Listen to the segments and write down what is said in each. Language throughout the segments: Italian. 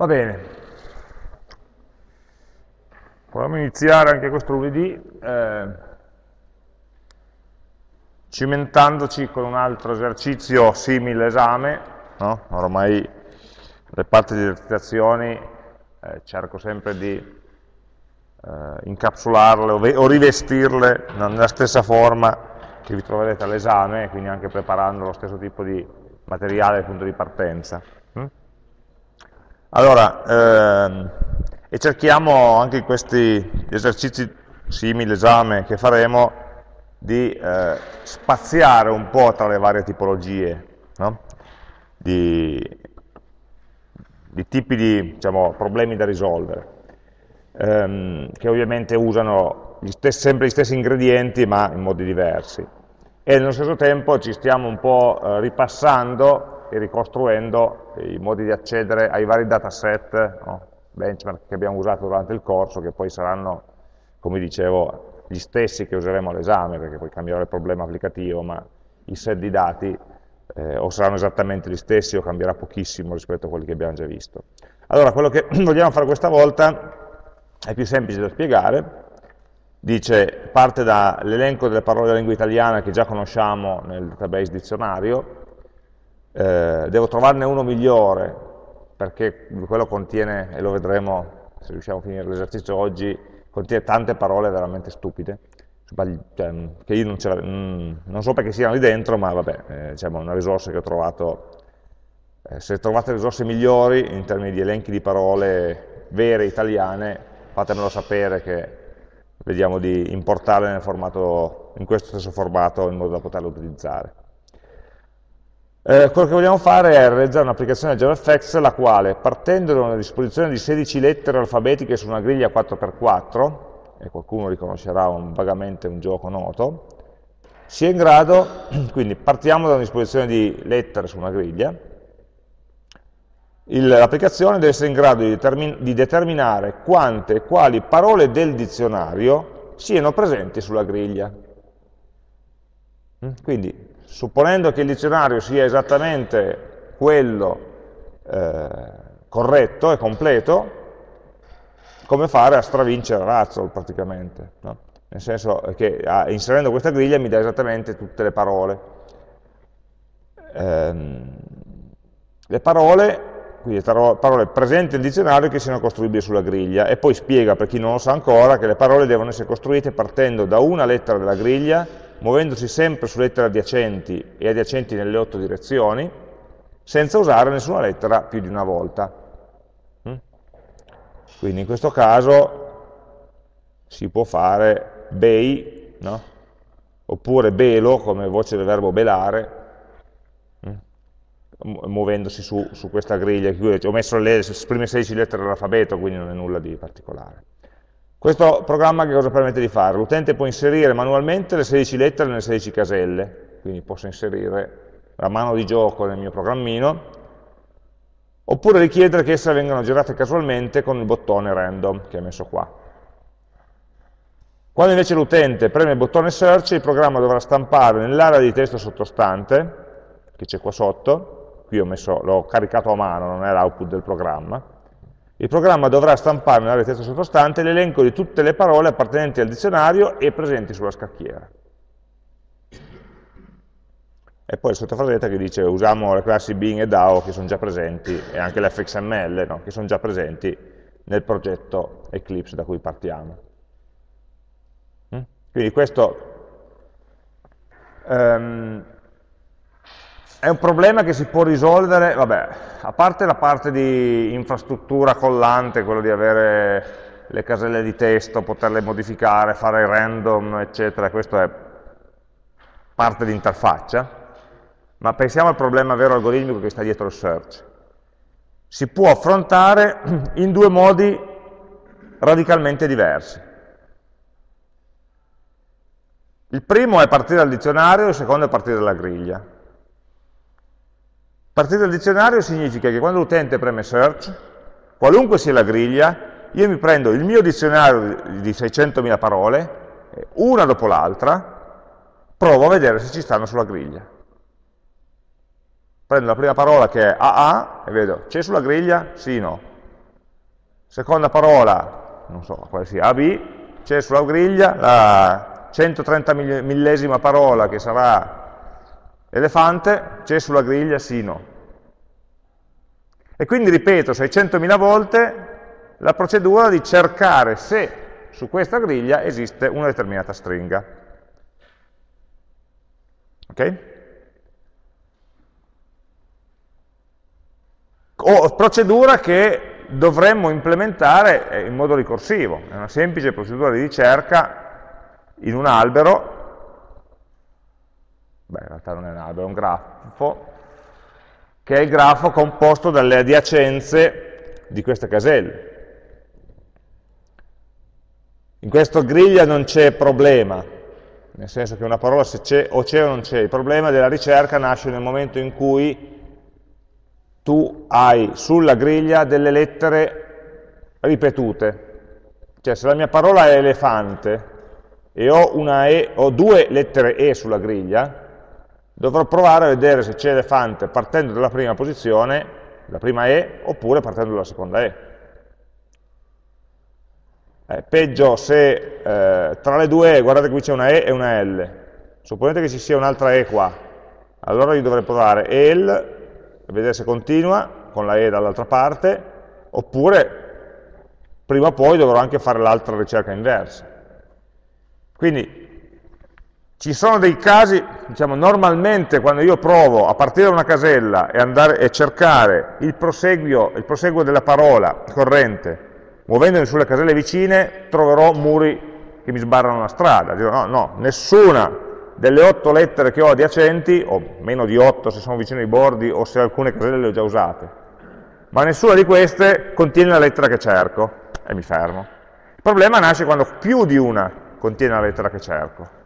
Va bene. Proviamo a iniziare anche questo lunedì eh, cimentandoci con un altro esercizio simile esame, no? ormai le parti di esercitazioni eh, cerco sempre di eh, incapsularle o, o rivestirle nella stessa forma che vi troverete all'esame, quindi anche preparando lo stesso tipo di materiale al punto di partenza. Allora, ehm, e cerchiamo anche in questi esercizi simili, esame che faremo, di eh, spaziare un po' tra le varie tipologie no? di, di, tipi di diciamo, problemi da risolvere, ehm, che ovviamente usano gli stessi, sempre gli stessi ingredienti ma in modi diversi. E nello stesso tempo ci stiamo un po' eh, ripassando e ricostruendo i modi di accedere ai vari dataset, no? benchmark che abbiamo usato durante il corso, che poi saranno, come dicevo, gli stessi che useremo all'esame, perché poi cambierà il problema applicativo, ma i set di dati eh, o saranno esattamente gli stessi o cambierà pochissimo rispetto a quelli che abbiamo già visto. Allora, quello che vogliamo fare questa volta è più semplice da spiegare, dice, parte dall'elenco delle parole della lingua italiana che già conosciamo nel database dizionario, eh, devo trovarne uno migliore, perché quello contiene, e lo vedremo se riusciamo a finire l'esercizio oggi, contiene tante parole veramente stupide, cioè, che io non, mm, non, so perché siano lì dentro, ma vabbè, eh, diciamo, una risorsa che ho trovato. Eh, se trovate risorse migliori in termini di elenchi di parole vere italiane, fatemelo sapere che vediamo di importarle in questo stesso formato in modo da poterle utilizzare. Eh, quello che vogliamo fare è realizzare un'applicazione JavaFX la quale, partendo da una disposizione di 16 lettere alfabetiche su una griglia 4x4, e qualcuno riconoscerà un, vagamente un gioco noto, sia in grado, quindi partiamo da una disposizione di lettere su una griglia, l'applicazione deve essere in grado di, determin di determinare quante e quali parole del dizionario siano presenti sulla griglia. Mm, quindi supponendo che il dizionario sia esattamente quello eh, corretto e completo, come fare a stravincere Razzle praticamente, no? nel senso che a, inserendo questa griglia mi dà esattamente tutte le parole. Ehm, le parole, quindi parole presenti nel dizionario che siano costruibili sulla griglia, e poi spiega per chi non lo sa ancora che le parole devono essere costruite partendo da una lettera della griglia muovendosi sempre su lettere adiacenti e adiacenti nelle otto direzioni, senza usare nessuna lettera più di una volta. Mm? Quindi in questo caso si può fare bei, no? oppure belo come voce del verbo belare, mm? muovendosi su, su, questa griglia. Ho messo le prime 16 lettere dell'alfabeto, quindi non è nulla di particolare. Questo programma che cosa permette di fare? L'utente può inserire manualmente le 16 lettere nelle 16 caselle, quindi posso inserire la mano di gioco nel mio programmino, oppure richiedere che esse vengano girate casualmente con il bottone random che è messo qua. Quando invece l'utente preme il bottone search, il programma dovrà stampare nell'area di testo sottostante, che c'è qua sotto, qui l'ho caricato a mano, non è l'output del programma, il programma dovrà stampare nell'area di sottostante l'elenco di tutte le parole appartenenti al dizionario e presenti sulla scacchiera. E poi il sottofrasetto che dice usiamo le classi Bing e DAO che sono già presenti, e anche l'FXML, no? che sono già presenti nel progetto Eclipse da cui partiamo. Mm? Quindi questo um, è un problema che si può risolvere, vabbè, a parte la parte di infrastruttura collante, quello di avere le caselle di testo, poterle modificare, fare random, eccetera, questo è parte di interfaccia, ma pensiamo al problema vero algoritmico che sta dietro il search. Si può affrontare in due modi radicalmente diversi. Il primo è partire dal dizionario, il secondo è partire dalla griglia. Partire dal dizionario significa che quando l'utente preme search, qualunque sia la griglia, io mi prendo il mio dizionario di 600.000 parole, una dopo l'altra, provo a vedere se ci stanno sulla griglia. Prendo la prima parola che è AA e vedo, c'è sulla griglia? Sì, no. seconda parola, non so quale sia, AB, c'è sulla griglia la 130 millesima parola che sarà elefante, c'è sulla griglia sino. E quindi ripeto 600.000 volte la procedura di cercare se su questa griglia esiste una determinata stringa. Ok? O procedura che dovremmo implementare eh, in modo ricorsivo, è una semplice procedura di ricerca in un albero, beh in realtà non è un albero, è un grafo, che è il grafo composto dalle adiacenze di queste caselle. In questa griglia non c'è problema, nel senso che una parola se c'è o c'è o non c'è, il problema della ricerca nasce nel momento in cui tu hai sulla griglia delle lettere ripetute. Cioè se la mia parola è elefante e ho, e, ho due lettere E sulla griglia, dovrò provare a vedere se c'è elefante partendo dalla prima posizione, la prima E, oppure partendo dalla seconda E. Eh, peggio se eh, tra le due E, guardate qui c'è una E e una L, supponete che ci sia un'altra E qua, allora io dovrei provare EL, vedere se continua, con la E dall'altra parte, oppure prima o poi dovrò anche fare l'altra ricerca inversa. Quindi ci sono dei casi, diciamo, normalmente quando io provo a partire da una casella e, andare, e cercare il proseguo, il proseguo della parola corrente muovendomi sulle caselle vicine troverò muri che mi sbarrano la strada, dirò no, no, nessuna delle otto lettere che ho adiacenti, o meno di otto se sono vicino ai bordi o se alcune caselle le ho già usate, ma nessuna di queste contiene la lettera che cerco e mi fermo. Il problema nasce quando più di una contiene la lettera che cerco.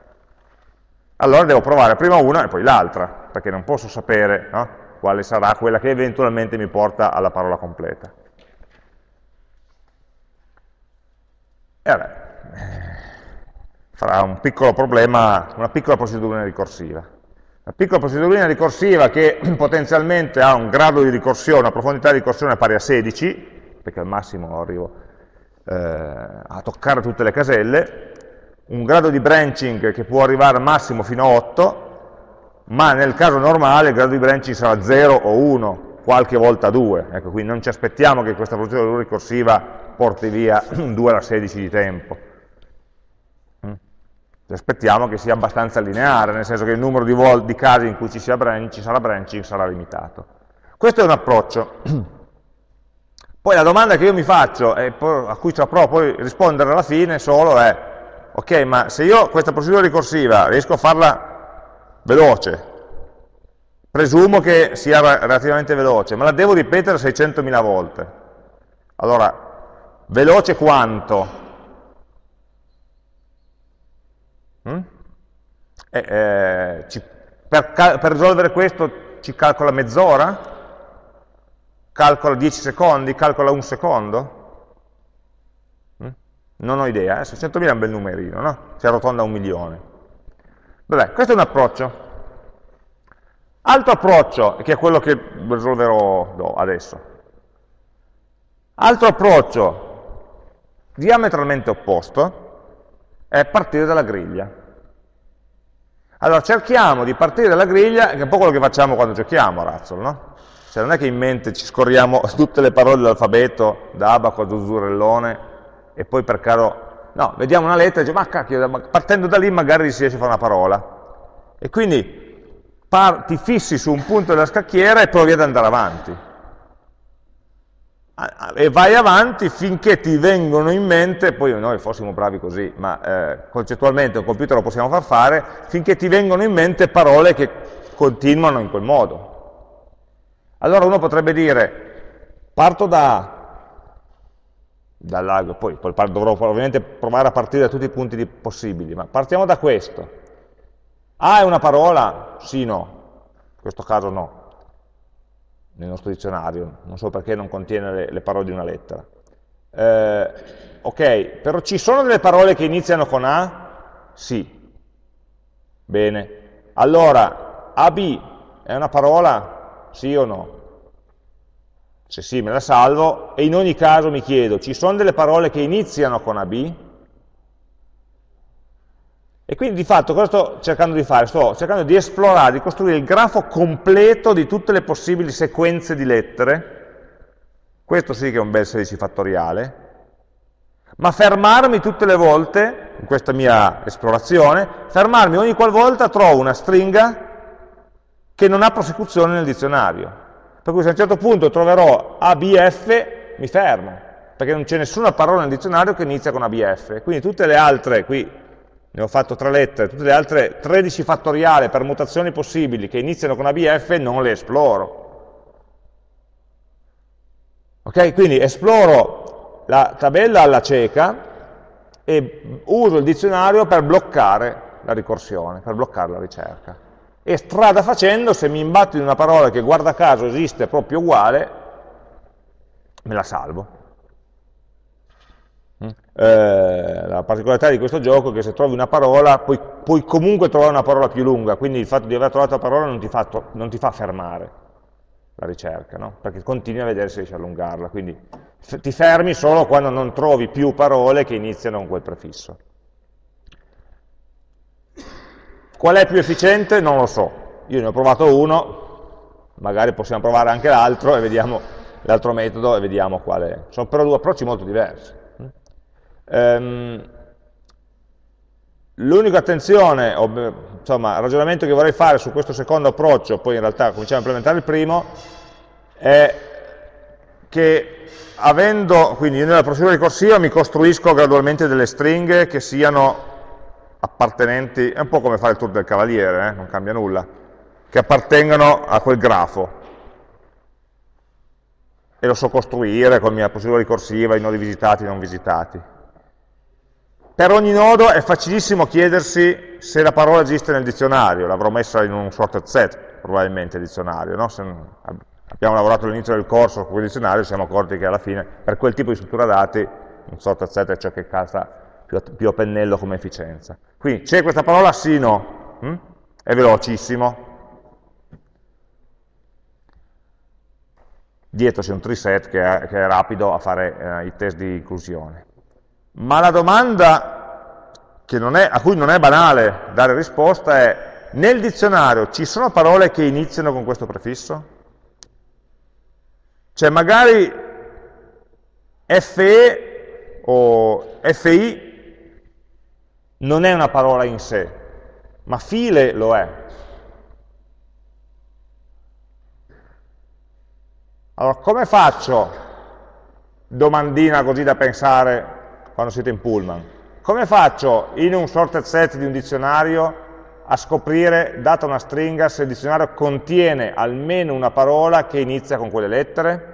Allora devo provare prima una e poi l'altra, perché non posso sapere no, quale sarà quella che eventualmente mi porta alla parola completa. E vabbè, farà un piccolo problema, una piccola procedura ricorsiva. Una piccola procedura ricorsiva che potenzialmente ha un grado di ricorsione, una profondità di ricorsione pari a 16, perché al massimo arrivo eh, a toccare tutte le caselle, un grado di branching che può arrivare al massimo fino a 8, ma nel caso normale il grado di branching sarà 0 o 1, qualche volta 2. Ecco, quindi non ci aspettiamo che questa procedura ricorsiva porti via 2 alla 16 di tempo. Mm. Aspettiamo che sia abbastanza lineare, nel senso che il numero di, di casi in cui ci, branch, ci sarà branching sarà limitato. Questo è un approccio. Poi la domanda che io mi faccio, e a cui provo poi rispondere alla fine solo è, ok, ma se io questa procedura ricorsiva riesco a farla veloce, presumo che sia relativamente veloce, ma la devo ripetere 600.000 volte. Allora, Veloce quanto? Mm? Eh, eh, ci, per, per, risolvere questo ci calcola mezz'ora? Calcola 10 secondi? Calcola un secondo? Non ho idea, eh? 600.000 è un bel numerino, no? Si arrotonda un milione. Vabbè, questo è un approccio. Altro approccio, che è quello che risolverò adesso. Altro approccio, diametralmente opposto è partire dalla griglia. Allora cerchiamo di partire dalla griglia, che è un po' quello che facciamo quando giochiamo a Razzle, no? Cioè non è che in mente ci scorriamo tutte le parole dell'alfabeto, da abaco a zuzzurellone, e poi per caso, no, vediamo una lettera e diciamo, ma cacchio, partendo da lì magari si riesce a fare una parola. E quindi ti fissi su un punto della scacchiera e provi ad andare avanti e vai avanti finché ti vengono in mente, poi noi fossimo bravi così, ma eh, concettualmente un computer lo possiamo far fare, finché ti vengono in mente parole che continuano in quel modo. Allora uno potrebbe dire, parto da, dalla, poi, poi dovrò ovviamente provare a partire da tutti i punti possibili, ma partiamo da questo. A è una parola? Sì, no. In questo caso no nel nostro dizionario, non so perché non contiene le, le parole di una lettera. Eh, ok, però ci sono delle parole che iniziano con A? Sì. Bene. Allora, AB è una parola? Sì o no? Se sì me la salvo, e in ogni caso mi chiedo, ci sono delle parole che iniziano con AB? E quindi di fatto cosa sto cercando di fare? Sto cercando di esplorare, di costruire il grafo completo di tutte le possibili sequenze di lettere, questo sì che è un bel 16 fattoriale, ma fermarmi tutte le volte, in questa mia esplorazione, fermarmi ogni qualvolta trovo una stringa che non ha prosecuzione nel dizionario. Per cui se a un certo punto troverò ABF, mi fermo, perché non c'è nessuna parola nel dizionario che inizia con ABF. Quindi tutte le altre, qui ne ho fatto tre lettere, tutte le altre 13 fattoriali permutazioni possibili che iniziano con ABF non le esploro. Ok? Quindi esploro la tabella alla cieca e uso il dizionario per bloccare la ricorsione, per bloccare la ricerca e strada facendo, se mi imbatto in una parola che guarda caso esiste proprio uguale, me la salvo. Mm? Eh, la particolarità di questo gioco è che se trovi una parola, puoi, puoi, comunque trovare una parola più lunga, quindi il fatto di aver trovato la parola non ti fa, non ti fa fermare la ricerca, no? perché continui a vedere se riesci a allungarla, quindi ti fermi solo quando non trovi più parole che iniziano con quel prefisso. Qual è più efficiente? Non lo so. Io ne ho provato uno, magari possiamo provare anche l'altro e vediamo l'altro metodo e vediamo quale. Sono però due approcci molto diversi. Um, L'unica attenzione, insomma, ragionamento che vorrei fare su questo secondo approccio, poi in realtà cominciamo a implementare il primo, è che avendo, quindi nella procedura ricorsiva mi costruisco gradualmente delle stringhe che siano appartenenti, è un po' come fare il tour del cavaliere, eh? non cambia nulla, che appartengono a quel grafo. E lo so costruire con la mia procedura ricorsiva, i nodi visitati e non visitati. Per ogni nodo è facilissimo chiedersi se la parola esiste nel dizionario, l'avrò messa in un sorted set, probabilmente, il dizionario. No? Se abbiamo lavorato all'inizio del corso con il dizionario, siamo accorti che alla fine, per quel tipo di struttura dati, un sorted set è ciò che calza più a, più a pennello come efficienza. Quindi c'è questa parola sì, no, hm? è velocissimo. Dietro c'è un treeset che è, che è rapido a fare eh, i test di inclusione. Ma la domanda è, a cui non è banale dare risposta è, nel dizionario ci sono parole che iniziano con questo prefisso? Cioè magari FE o FI non è una parola in sé, ma file lo è. Allora, come faccio, domandina così da pensare quando siete in pullman, come faccio in un sorted set di un dizionario a scoprire, data una stringa, se il dizionario contiene almeno una parola che inizia con quelle lettere?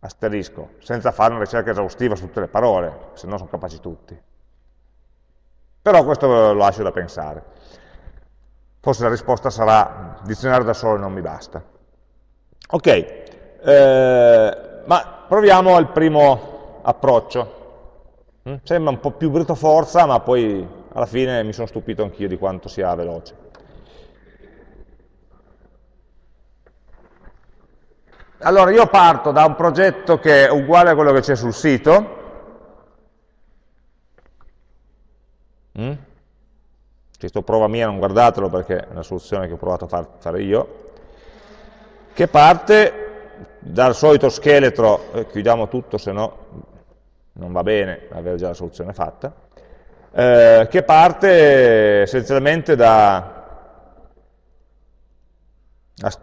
Asterisco, senza fare una ricerca esaustiva su tutte le parole, se no sono capaci tutti. Però questo lo lascio da pensare. Forse la risposta sarà dizionario da solo non mi basta. Ok, eh, ma proviamo al primo approccio. Mm? Sembra un po' più brutto forza, ma poi alla fine mi sono stupito anch'io di quanto sia veloce. Allora, io parto da un progetto che è uguale a quello che c'è sul sito, Mm? Questo prova mia, non guardatelo perché è una soluzione che ho provato a far, fare io, che parte dal solito scheletro, eh, chiudiamo tutto se no non va bene avere già la soluzione fatta, eh, che parte essenzialmente da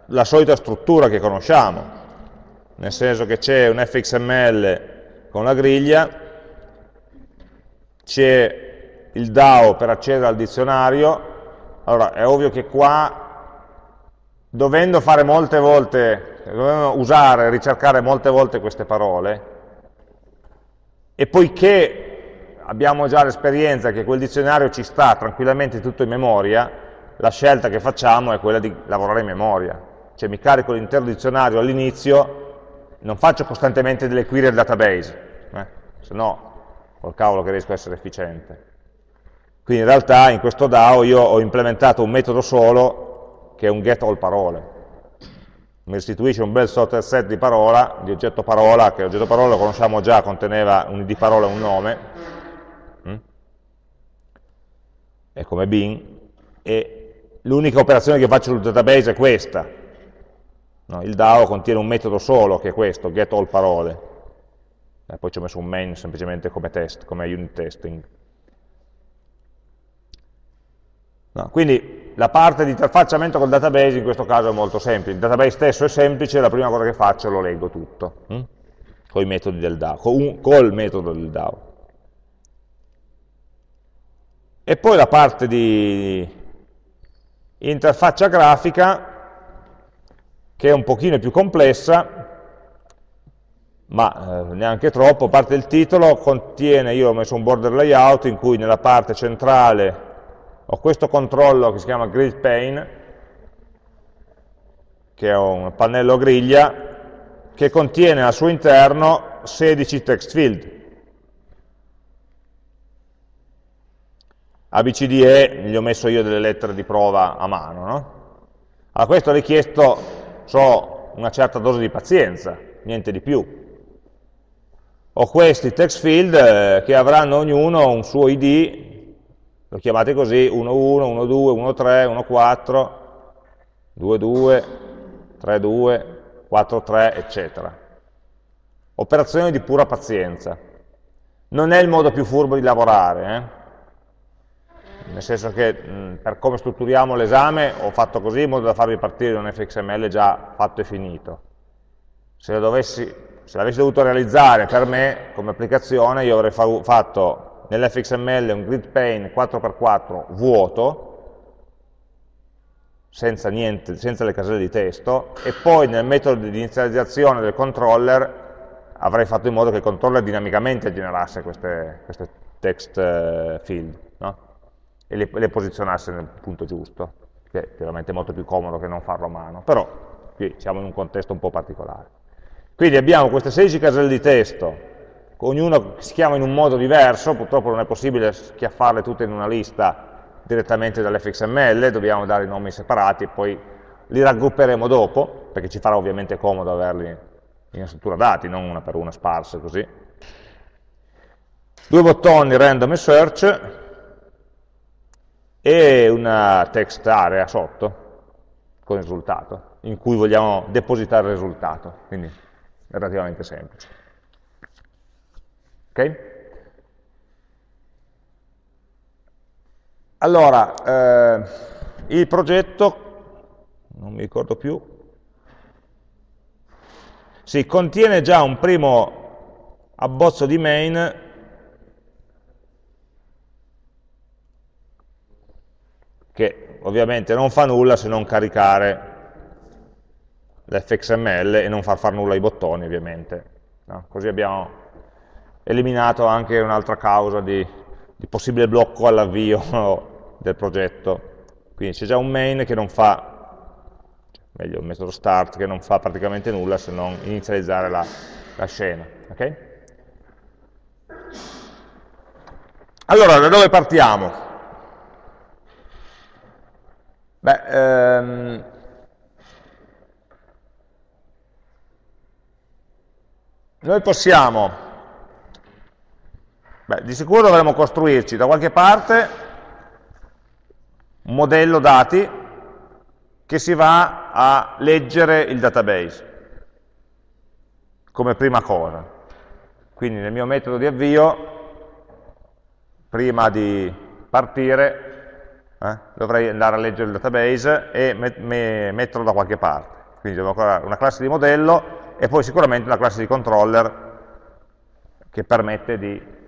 la solita struttura che conosciamo, nel senso che c'è un fxml con la griglia, c'è il DAO per accedere al dizionario, allora è ovvio che qua, dovendo fare molte volte, dovendo usare, ricercare molte volte queste parole, e poiché abbiamo già l'esperienza che quel dizionario ci sta tranquillamente tutto in memoria, la scelta che facciamo è quella di lavorare in memoria. Cioè mi carico l'intero dizionario all'inizio, non faccio costantemente delle query al database, eh? se no col cavolo che riesco a essere efficiente. Quindi in realtà in questo DAO io ho implementato un metodo solo che è un get all parole. mi restituisce un bel sorted set di parola, di oggetto parola, che l'oggetto parola lo conosciamo già, conteneva un id parola e un nome, mm? è come bin, e l'unica operazione che faccio sul database è questa. No, il DAO contiene un metodo solo, che è questo, get all parole. E poi ci ho messo un main semplicemente come test, come unit testing. No, quindi la parte di interfacciamento col database in questo caso è molto semplice, il database stesso è semplice, la prima cosa che faccio lo leggo tutto, hm? con i metodi del DAO, con, col metodo del DAO. E poi la parte di interfaccia grafica, che è un pochino più complessa, ma eh, neanche troppo, a parte il titolo, contiene, io ho messo un border layout in cui nella parte centrale ho questo controllo che si chiama grid pane, che è un pannello griglia, che contiene al suo interno 16 text field. ABCDE gli ho messo io delle lettere di prova a mano. No? A questo ho richiesto so, una certa dose di pazienza, niente di più. Ho questi text field eh, che avranno ognuno un suo ID lo chiamate così, 1, 1, 1, 2, 1, 3, 1, 4, 2, 2, 3, 2, 4, 3, eccetera. Operazioni di pura pazienza. Non è il modo più furbo di lavorare, eh? nel senso che mh, per come strutturiamo l'esame ho fatto così in modo da farvi partire un fxml già fatto e finito. Se l'avessi dovuto realizzare per me come applicazione io avrei fa fatto nell'fxml un grid pane 4x4 vuoto, senza, niente, senza le caselle di testo, e poi nel metodo di inizializzazione del controller avrei fatto in modo che il controller dinamicamente generasse queste, queste text eh, field, no? e le, le, posizionasse nel punto giusto, che è chiaramente molto più comodo che non farlo a mano, però qui siamo in un contesto un po' particolare. Quindi abbiamo queste 16 caselle di testo ognuno si chiama in un modo diverso, purtroppo non è possibile schiaffarle tutte in una lista direttamente dall'fxml, dobbiamo dare i nomi separati e poi li raggrupperemo dopo, perché ci farà ovviamente comodo averli in struttura dati, non una per una sparse così. Due bottoni random e search e una text area sotto con il risultato, in cui vogliamo depositare il risultato, quindi relativamente semplice. Ok? Allora, eh, il progetto, non mi ricordo più, sì, contiene già un primo abbozzo di main che ovviamente non fa nulla se non caricare l'fxml e non far fare nulla ai bottoni ovviamente. No? Così abbiamo eliminato anche un'altra causa di, di possibile blocco all'avvio del progetto. Quindi c'è già un main che non fa, meglio un metodo start che non fa praticamente nulla se non inizializzare la, la scena. Okay? Allora, da dove partiamo? Beh, ehm, noi possiamo Beh, di sicuro dovremo costruirci da qualche parte un modello dati che si va a leggere il database come prima cosa. Quindi nel mio metodo di avvio, prima di partire, eh, dovrei andare a leggere il database e met metterlo da qualche parte. Quindi devo creare una classe di modello e poi sicuramente una classe di controller che permette di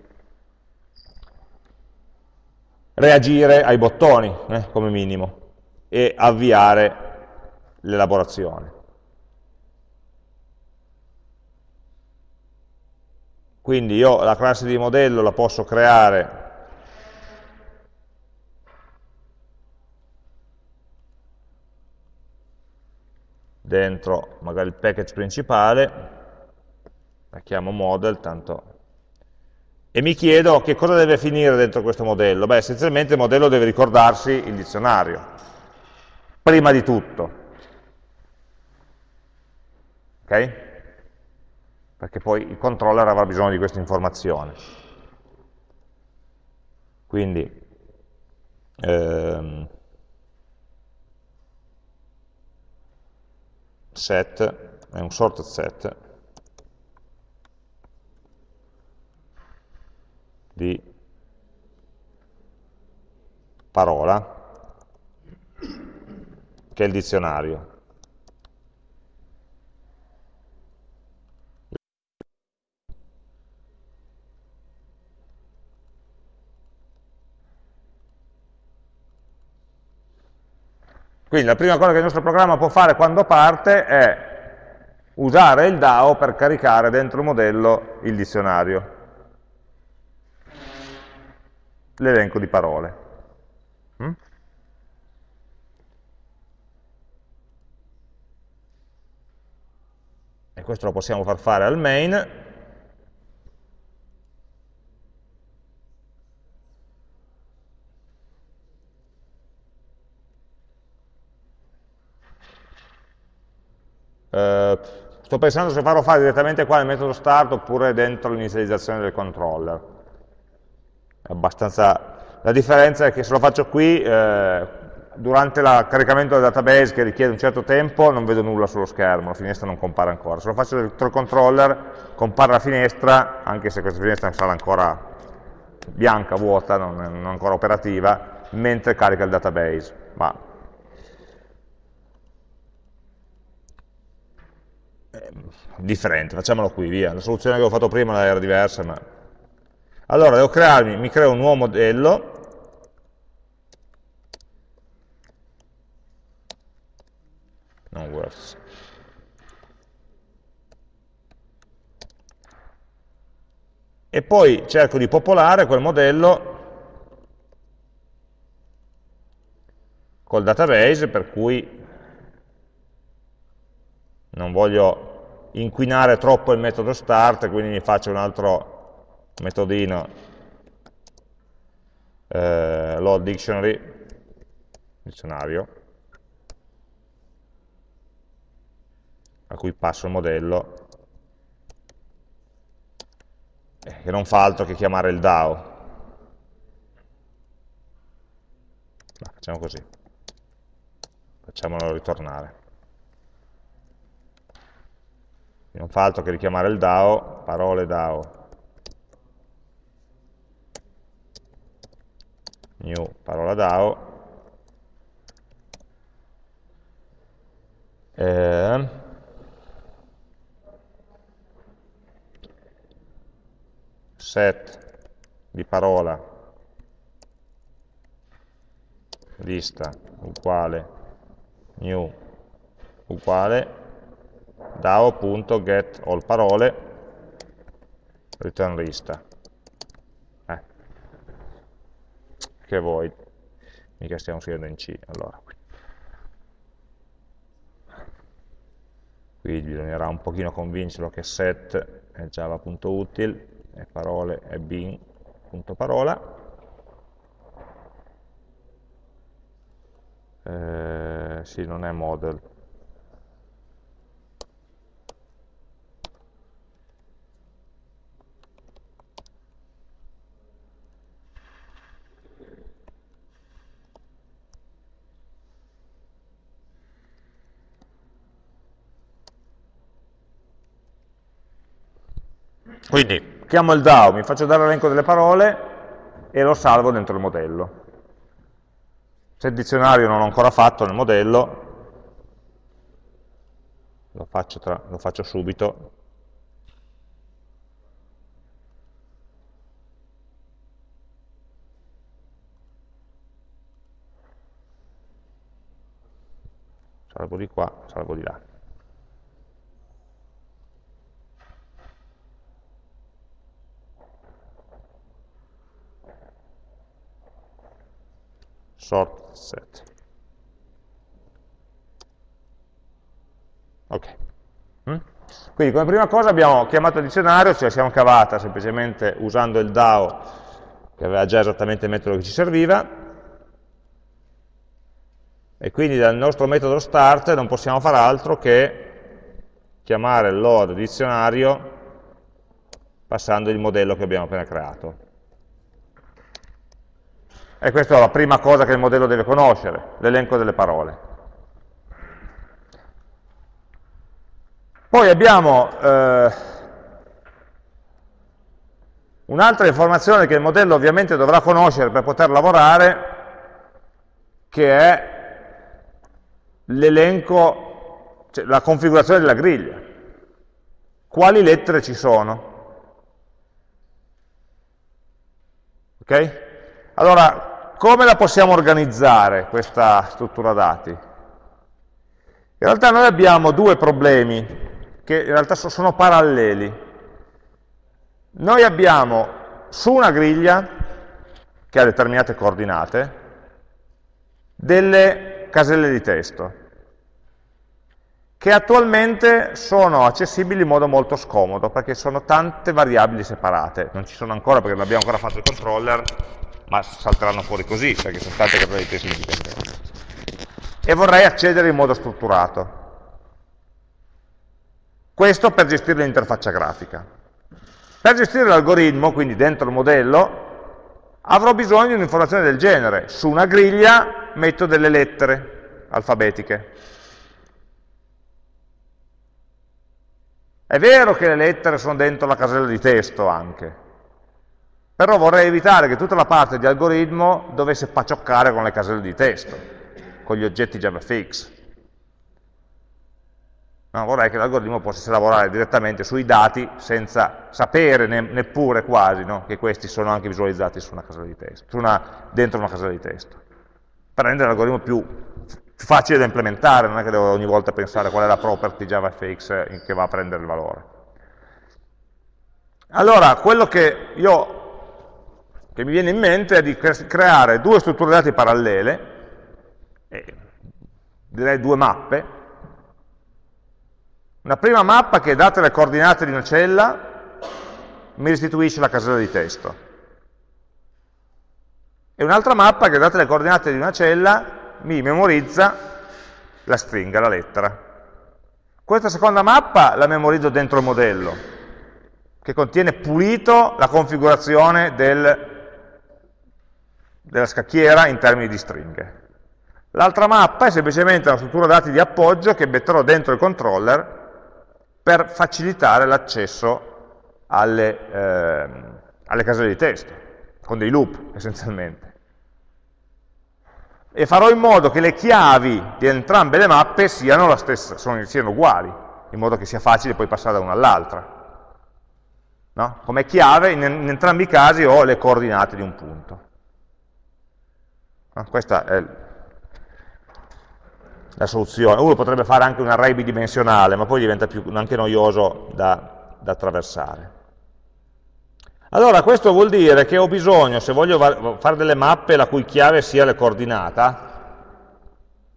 reagire ai bottoni, eh, come minimo, e avviare l'elaborazione. Quindi io la classe di modello la posso creare dentro magari il package principale, la chiamo model, tanto e mi chiedo che cosa deve finire dentro questo modello. Beh, essenzialmente il modello deve ricordarsi il dizionario, prima di tutto. ok? Perché poi il controller avrà bisogno di questa informazione. Quindi, ehm, set è un sorted set di parola che è il dizionario. Quindi la prima cosa che il nostro programma può fare quando parte è usare il DAO per caricare dentro il modello il dizionario, l'elenco di parole. Mm? E questo lo possiamo far fare al main, Eh, sto pensando se farlo fare direttamente qua nel metodo start oppure dentro l'inizializzazione del controller. La differenza è che se lo faccio qui, eh, durante il caricamento del database che richiede un certo tempo, non vedo nulla sullo schermo, la finestra non compare ancora. Se lo faccio dentro il controller, compare la finestra, anche se questa finestra sarà ancora bianca, vuota, non non ancora operativa, mentre carica il database. Ma differente, facciamolo qui, via. La soluzione che ho fatto prima era diversa, ma... Allora, devo crearmi, mi creo un nuovo modello, non works. E poi cerco di popolare quel modello col database, per cui non voglio inquinare troppo il metodo start, quindi mi faccio un altro metodino eh, load dictionary, dizionario, a cui passo il modello, eh, che non fa altro che chiamare il DAO. Ma facciamo così, facciamolo ritornare. non fa altro che richiamare il DAO, parole DAO, new parola DAO, eh, set di parola. Lista uguale new uguale DAO.get all parole return lista eh. Che void mica stiamo scrivendo in C allora. Qui bisognerà un pochino convincerlo che set è java.util e parole è bin.parola eh, sì, non è model Quindi chiamo il DAO, mi faccio dare l'elenco delle parole e lo salvo dentro il modello. Se il dizionario non l'ho ancora fatto nel modello, lo faccio, tra, lo faccio subito. Salvo di qua, salvo di là. Sort set. Ok. Mm? Quindi come prima cosa abbiamo chiamato il dizionario, ce la siamo cavata semplicemente usando il DAO che aveva già esattamente il metodo che ci serviva, e quindi dal nostro metodo start non possiamo fare altro che chiamare il load dizionario passando il modello che abbiamo appena creato. E questa è la prima cosa che il modello deve conoscere, l'elenco delle parole. Poi abbiamo eh, un'altra informazione che il modello ovviamente dovrà conoscere per poter lavorare, che è l'elenco, cioè la configurazione della griglia. Quali lettere ci sono? Ok? Allora, come la possiamo organizzare questa struttura dati? In realtà noi abbiamo due problemi che in realtà sono paralleli. Noi abbiamo su una griglia che ha determinate coordinate delle caselle di testo che attualmente sono accessibili in modo molto scomodo perché sono tante variabili separate, non ci sono ancora perché non abbiamo ancora fatto il controller, ma salteranno fuori così perché sono tante caselle di testo indipendenti. E vorrei accedere in modo strutturato. Questo per gestire l'interfaccia grafica. Per gestire l'algoritmo, quindi dentro il modello, avrò bisogno di un'informazione del genere. Su una griglia metto delle lettere alfabetiche. È vero che le lettere sono dentro la casella di testo anche, però vorrei evitare che tutta la parte di algoritmo dovesse pacioccare con le caselle di testo, con gli oggetti JavaFX. No, vorrei che l'algoritmo potesse lavorare direttamente sui dati senza sapere ne, neppure quasi no, che questi sono anche visualizzati su una casella di testo, su una, dentro una casella di testo, per rendere l'algoritmo più facile da implementare, non è che devo ogni volta pensare qual è la property JavaFX che va a prendere il valore. Allora, quello che, io, che mi viene in mente è di creare due strutture dati parallele, direi due mappe, una prima mappa che, date le coordinate di una cella, mi restituisce la casella di testo. E un'altra mappa che, date le coordinate di una cella, mi memorizza la stringa, la lettera. Questa seconda mappa la memorizzo dentro il modello, che contiene pulito la configurazione del, della scacchiera in termini di stringhe. L'altra mappa è semplicemente una struttura dati di appoggio che metterò dentro il controller per facilitare l'accesso alle, eh, alle caselle di testo, con dei loop essenzialmente e farò in modo che le chiavi di entrambe le mappe siano, stessa, siano uguali, in modo che sia facile poi passare da una all'altra. No? Come chiave in, in, entrambi i casi ho le coordinate di un punto. No? Questa è la soluzione. Uno potrebbe fare anche un array bidimensionale, ma poi diventa più, anche noioso da, da attraversare. Allora questo vuol dire che ho bisogno, se voglio fare delle mappe la cui chiave sia la coordinata,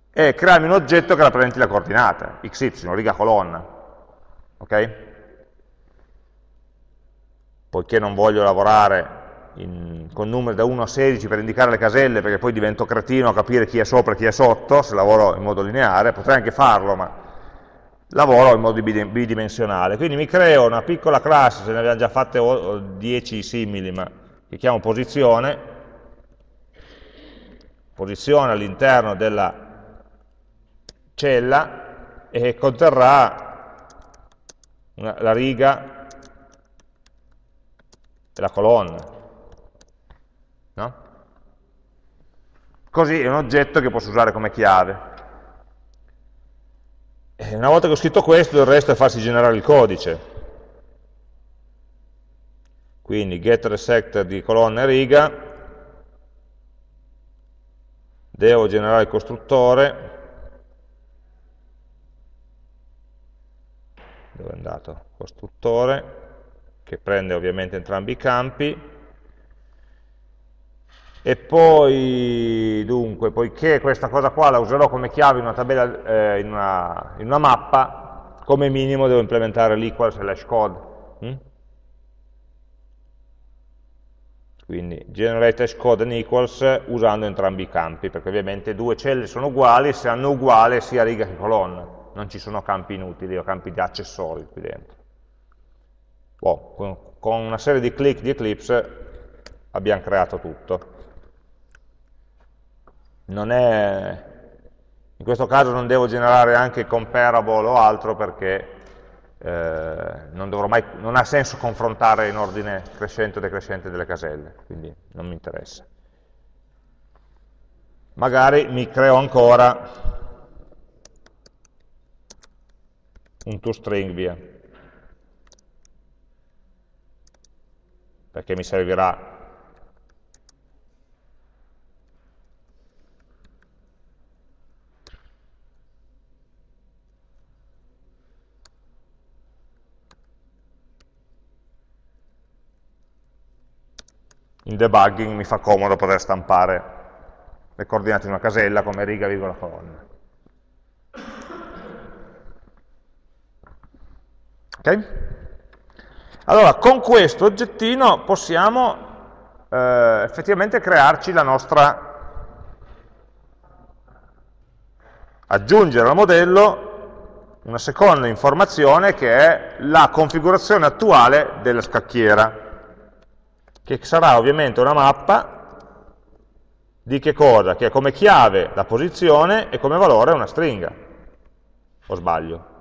è crearmi un oggetto che rappresenti la coordinata, xy, riga colonna. Ok? Poiché non voglio lavorare in, con numeri da 1 a 16 per indicare le caselle, perché poi divento cretino a capire chi è sopra e chi è sotto, se lavoro in modo lineare, potrei anche farlo, ma lavoro in modo bidimensionale. Quindi mi creo una piccola classe, se ne abbiamo già fatte 10 simili, ma che chiamo posizione, posizione all'interno della cella e conterrà una, la riga e la colonna. No? Così è un oggetto che posso usare come chiave. E una volta che ho scritto questo, il resto è farsi generare il codice. Quindi get resect di colonna e riga, devo generare il costruttore, dove è andato? Costruttore, che prende ovviamente entrambi i campi, e poi, dunque, poiché questa cosa qua la userò come chiave in una tabella, eh, in, una, in, una, mappa, come minimo devo implementare l'equal slash code. Hm? Quindi generate hash code and equals usando entrambi i campi, perché ovviamente due celle sono uguali se hanno uguale sia riga che colonna. non ci sono campi inutili o campi di accessori qui dentro. Boh, con una serie di click di Eclipse abbiamo creato tutto. È, in questo caso non devo generare anche comparable o altro perché eh, non, mai, non, ha senso confrontare in ordine crescente o decrescente delle caselle, quindi non mi interessa. Magari mi creo ancora un toString via, perché mi servirà in debugging mi fa comodo poter stampare le coordinate di una casella come riga, virgola, colonna. Ok? Allora, con questo oggettino possiamo eh, effettivamente crearci la nostra, aggiungere al modello una seconda informazione che è la configurazione attuale della scacchiera che sarà ovviamente una mappa di che cosa? Che ha come chiave la posizione e come valore una stringa. O sbaglio?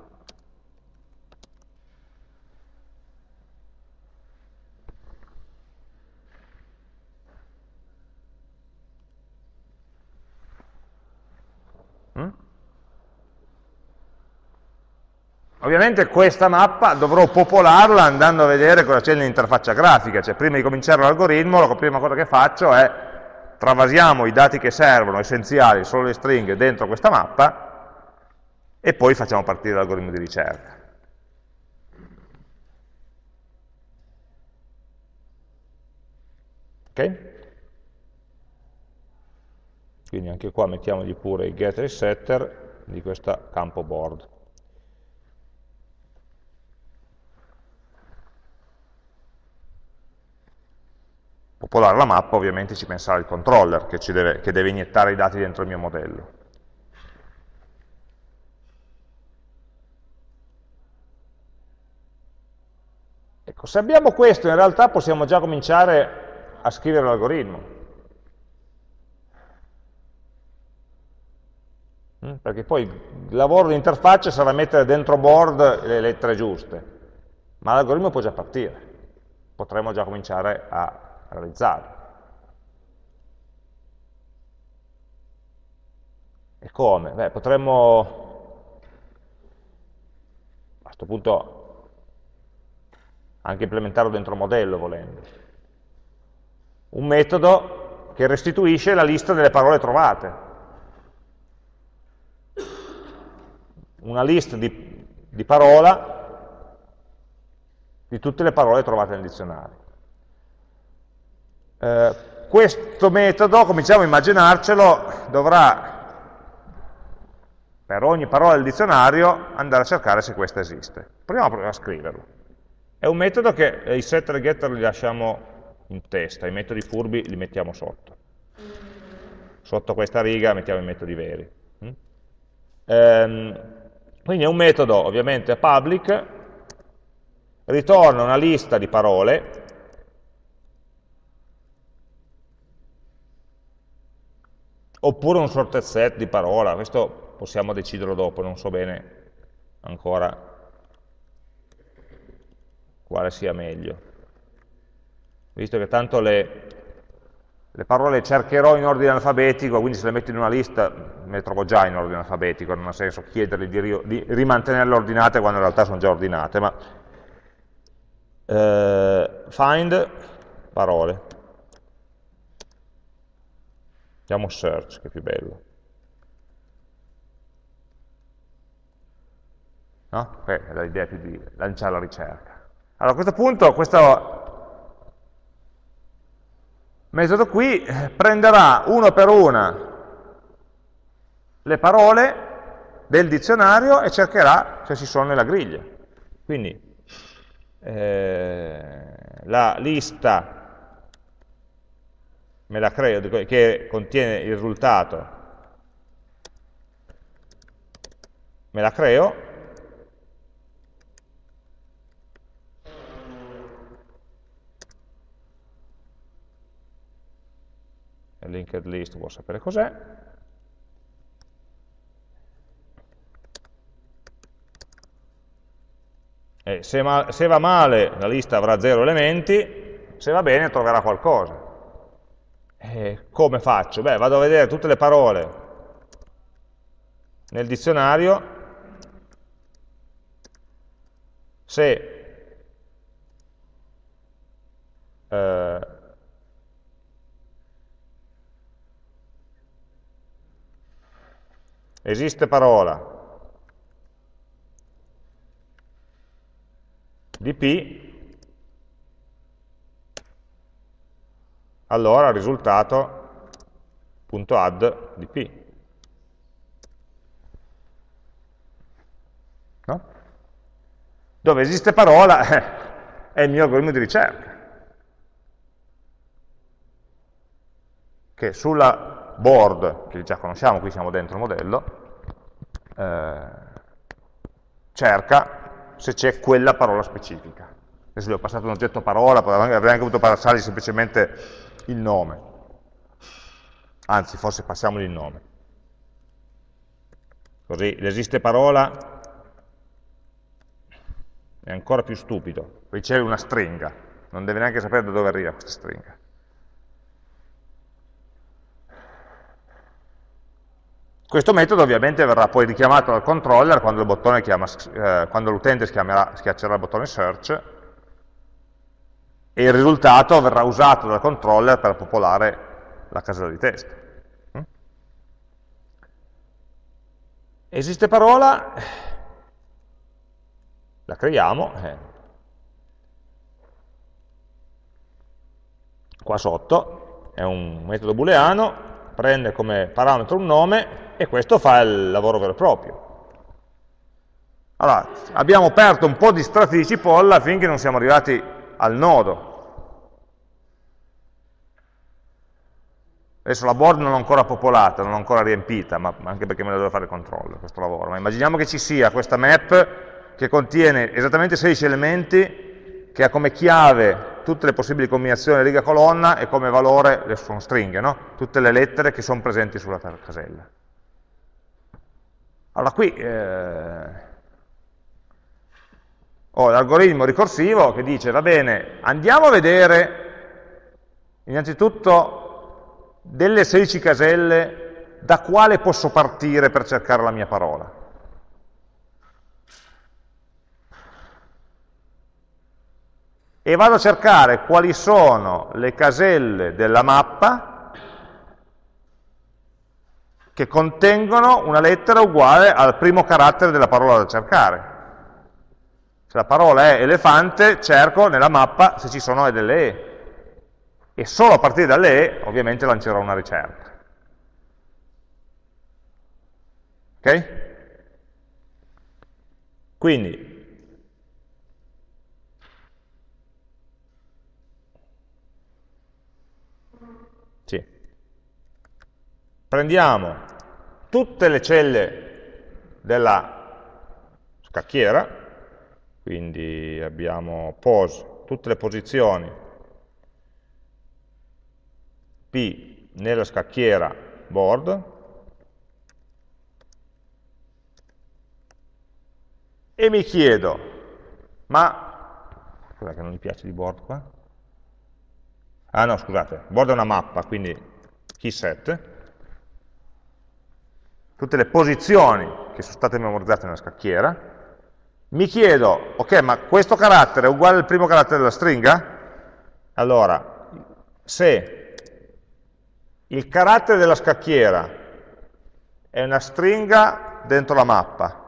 Ovviamente questa mappa dovrò popolarla andando a vedere cosa c'è nell'interfaccia grafica, cioè prima di cominciare l'algoritmo la prima cosa che faccio è travasiamo i dati che servono, essenziali, solo le stringhe dentro questa mappa e poi facciamo partire l'algoritmo di ricerca. Ok? Quindi anche qua mettiamogli pure il getter e il setter di questo campo board. Popolare la mappa ovviamente ci penserà il controller che, deve, che deve iniettare i dati dentro il mio modello. Ecco, se abbiamo questo in realtà possiamo già cominciare a scrivere l'algoritmo. Mm, perché poi il lavoro di interfaccia sarà mettere dentro board le lettere giuste, ma l'algoritmo può già partire, potremmo già cominciare a realizzare. E come? Beh, potremmo a questo punto anche implementarlo dentro il modello volendo. Un metodo che restituisce la lista delle parole trovate. Una lista di, di parola di tutte le parole trovate nel dizionario. Eh, questo metodo, cominciamo a immaginarcelo, dovrà per ogni parola del dizionario andare a cercare se questa esiste. Proviamo a scriverlo. È un metodo che i setter e getter li lasciamo in testa, i metodi furbi li mettiamo sotto. Sotto questa riga mettiamo i metodi veri. Mm? Ehm, quindi è un metodo ovviamente public, ritorna una lista di parole oppure un sorted set di parola, questo possiamo deciderlo dopo, non so bene ancora quale sia meglio. Visto che tanto le, le parole le cercherò in ordine alfabetico, quindi se le metto in una lista me le trovo già in ordine alfabetico, non ha senso chiedergli di, di rimantenerle ordinate quando in realtà sono già ordinate, ma eh, find parole. Chiamo search, che è più bello. No? L'idea è più di lanciare la ricerca. Allora a questo punto questo metodo qui eh, prenderà uno per una le parole del dizionario e cercherà se ci sono nella griglia. Quindi eh, la lista me la creo, che contiene il risultato, me la creo, linked list vuol sapere cos'è, e se, se va male la lista avrà zero elementi, se va bene troverà qualcosa. E come faccio? Beh, vado a vedere tutte le parole nel dizionario se eh, esiste parola di P, allora il risultato punto add di P. No? Dove esiste parola è il mio algoritmo di ricerca. Che sulla board, che già conosciamo, qui siamo dentro il modello, eh, cerca se c'è quella parola specifica. Adesso gli ho passato un oggetto parola, avrei anche potuto passargli semplicemente il nome. Anzi, forse passiamogli il nome. Così l'esiste parola è ancora più stupido, riceve una stringa, non deve neanche sapere da dove arriva questa stringa. Questo metodo ovviamente verrà poi richiamato dal controller quando l'utente eh, schiaccerà il bottone search e il risultato verrà usato dal controller per popolare la casella di testo. Mm? Esiste parola, la creiamo, eh. qua sotto è un metodo booleano, prende come parametro un nome e questo fa il lavoro vero e proprio. Allora, abbiamo aperto un po' di strati di cipolla finché non siamo arrivati al nodo. Adesso la board non l'ho ancora popolata, non l'ho ancora riempita, ma anche perché me la devo fare il controllo, questo lavoro. Ma immaginiamo che ci sia questa map che contiene esattamente 16 elementi, che ha come chiave tutte le possibili combinazioni riga-colonna e come valore, sono stringhe, no? tutte le lettere che sono presenti sulla casella. Allora qui eh, ho l'algoritmo ricorsivo che dice, va bene, andiamo a vedere innanzitutto delle 16 caselle da quale posso partire per cercare la mia parola. E vado a cercare quali sono le caselle della mappa che contengono una lettera uguale al primo carattere della parola da cercare. Se la parola è elefante, cerco nella mappa se ci sono delle E. E solo a partire dalle E, ovviamente, lancerò una ricerca. Ok? Quindi, prendiamo tutte le celle della scacchiera, quindi abbiamo pose, tutte le posizioni. P nella scacchiera board, e mi chiedo, ma, cos'è che non mi piace di board qua? Ah no, scusate, board è una mappa, quindi key set, tutte le posizioni che sono state memorizzate nella scacchiera, mi chiedo, ok, ma questo carattere è uguale al primo carattere della stringa? Allora, se il carattere della scacchiera è una stringa dentro la mappa,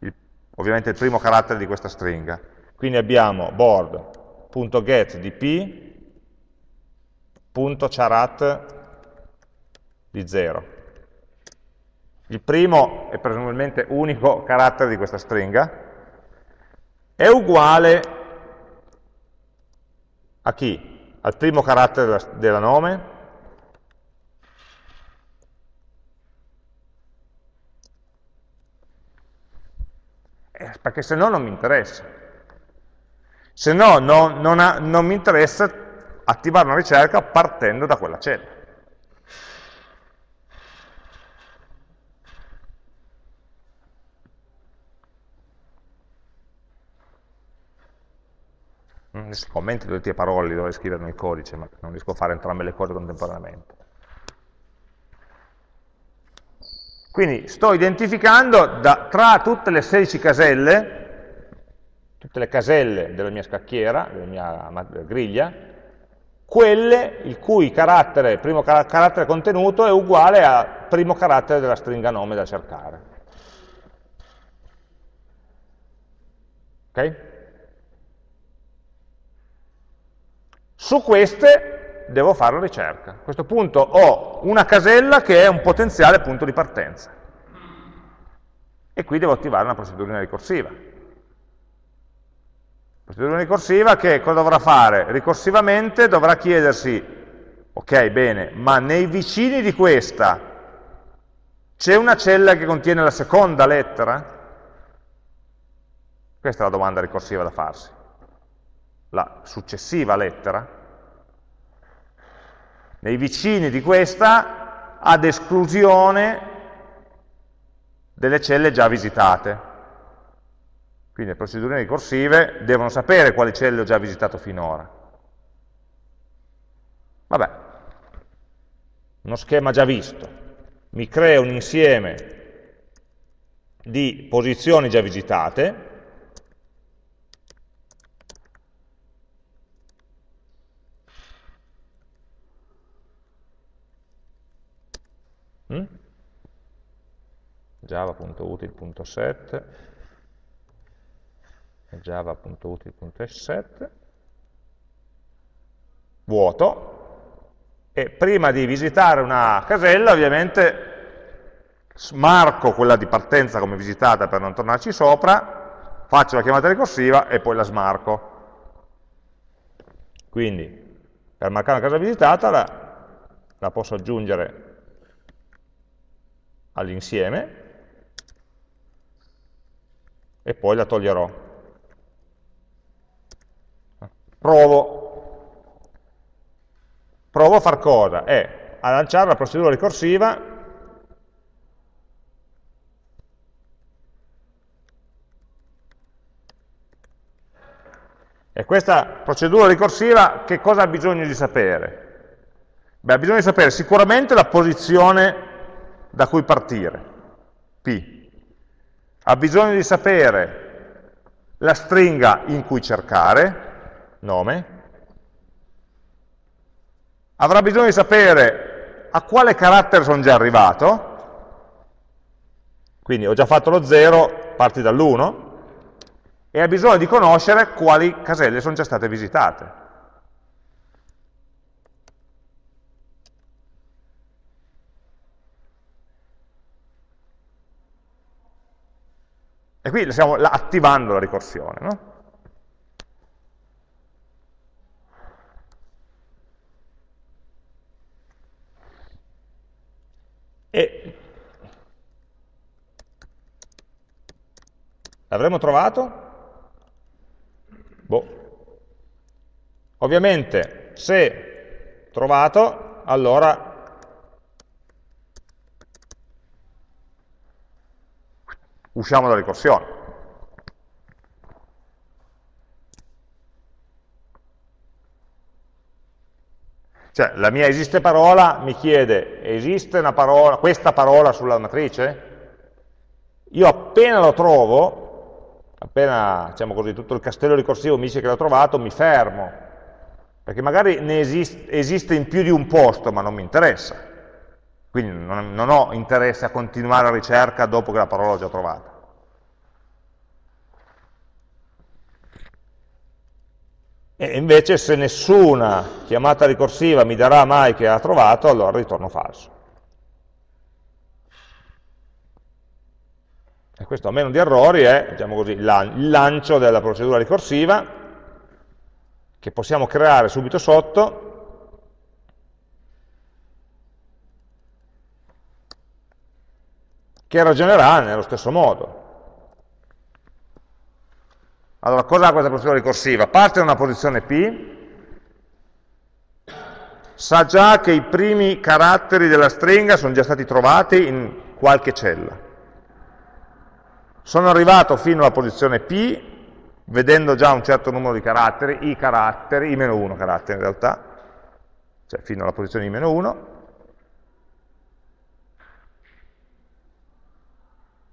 il, ovviamente il primo carattere di questa stringa, quindi abbiamo board.get di p.charat di 0. Il primo è presumibilmente unico carattere di questa stringa, è uguale a chi? Al primo carattere della, della nome, Eh, perché se no non mi interessa. Se no non, non, ha, non mi interessa attivare una ricerca partendo da quella cella. I commenti tutti a parole li dovrei scrivere nel codice, ma non riesco a fare entrambe le cose contemporaneamente. Quindi sto identificando da, tra tutte le 16 caselle, tutte le caselle della mia scacchiera, della mia griglia, quelle il cui carattere, primo carattere contenuto è uguale al primo carattere della stringa nome da cercare. Ok? Su queste devo fare ricerca. A questo punto ho una casella che è un potenziale punto di partenza. E qui devo attivare una procedurina ricorsiva. Procedura ricorsiva che cosa dovrà fare? Ricorsivamente dovrà chiedersi, ok, bene, ma nei vicini di questa c'è una cella che contiene la seconda lettera? Questa è la domanda ricorsiva da farsi la successiva lettera, nei vicini di questa ad esclusione delle celle già visitate. Quindi le procedure ricorsive devono sapere quali celle ho già visitato finora. Vabbè, uno schema già visto. Mi crea un insieme di posizioni già visitate, mm? java.util.set java.util.set vuoto. E prima di visitare una casella ovviamente smarco quella di partenza come visitata per non tornarci sopra faccio la chiamata ricorsiva e poi la smarco. Quindi per marcare una casa visitata la, la posso aggiungere all'insieme e poi la toglierò. Provo. Provo a far cosa? È a lanciare la procedura ricorsiva E questa procedura ricorsiva che cosa ha bisogno di sapere? Beh, ha bisogno di sapere sicuramente la posizione da cui partire, P. Ha bisogno di sapere la stringa in cui cercare, nome. Avrà bisogno di sapere a quale carattere sono già arrivato, quindi ho già fatto lo 0, parti dall'1, e ha bisogno di conoscere quali caselle sono già state visitate. E qui stiamo attivando la ricorsione. No? E l'avremo trovato? Boh. Ovviamente se trovato, allora usciamo dalla ricorsione. Cioè, la mia esiste parola mi chiede, esiste parola, questa parola sulla matrice? Io appena lo trovo, appena, diciamo così, tutto il castello ricorsivo mi dice che l'ho trovato, mi fermo, perché magari esiste, esiste in più di un posto, ma non mi interessa. Quindi non, non ho interesse a continuare la ricerca dopo che la parola l'ho già trovata. E invece se nessuna chiamata ricorsiva mi darà mai che ha trovato, allora ritorno falso. E questo a meno di errori è diciamo così, il lancio della procedura ricorsiva che possiamo creare subito sotto che ragionerà nello stesso modo. Allora, cosa ha questa procedura ricorsiva? Parte da una posizione P, sa già che i primi caratteri della stringa sono già stati trovati in qualche cella. Sono arrivato fino alla posizione P, vedendo già un certo numero di caratteri, i caratteri, i meno 1 caratteri in realtà, cioè fino alla posizione i meno 1,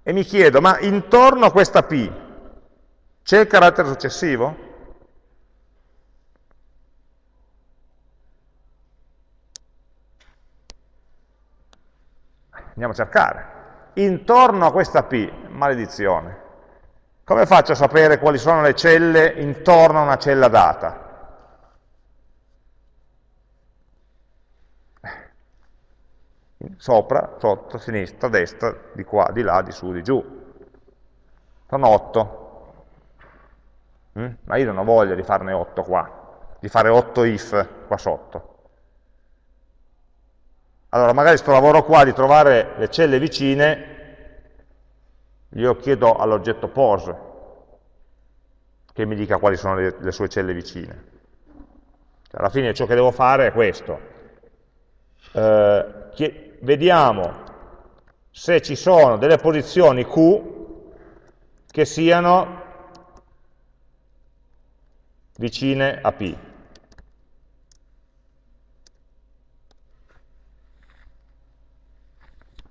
e mi chiedo, ma intorno a questa P c'è il carattere successivo? Andiamo a cercare. Intorno a questa P, maledizione, come faccio a sapere quali sono le celle intorno a una cella data? Sopra, sotto, sinistra, destra, di qua, di là, di su, di giù. Sono 8. Mm? Ma io non ho voglia di farne 8 qua, di fare 8 if qua sotto. Allora, magari sto lavoro qua di trovare le celle vicine, io chiedo all'oggetto pose che mi dica quali sono le, le sue celle vicine. Alla fine ciò che devo fare è questo. Eh, vediamo se ci sono delle posizioni Q che siano vicine a P.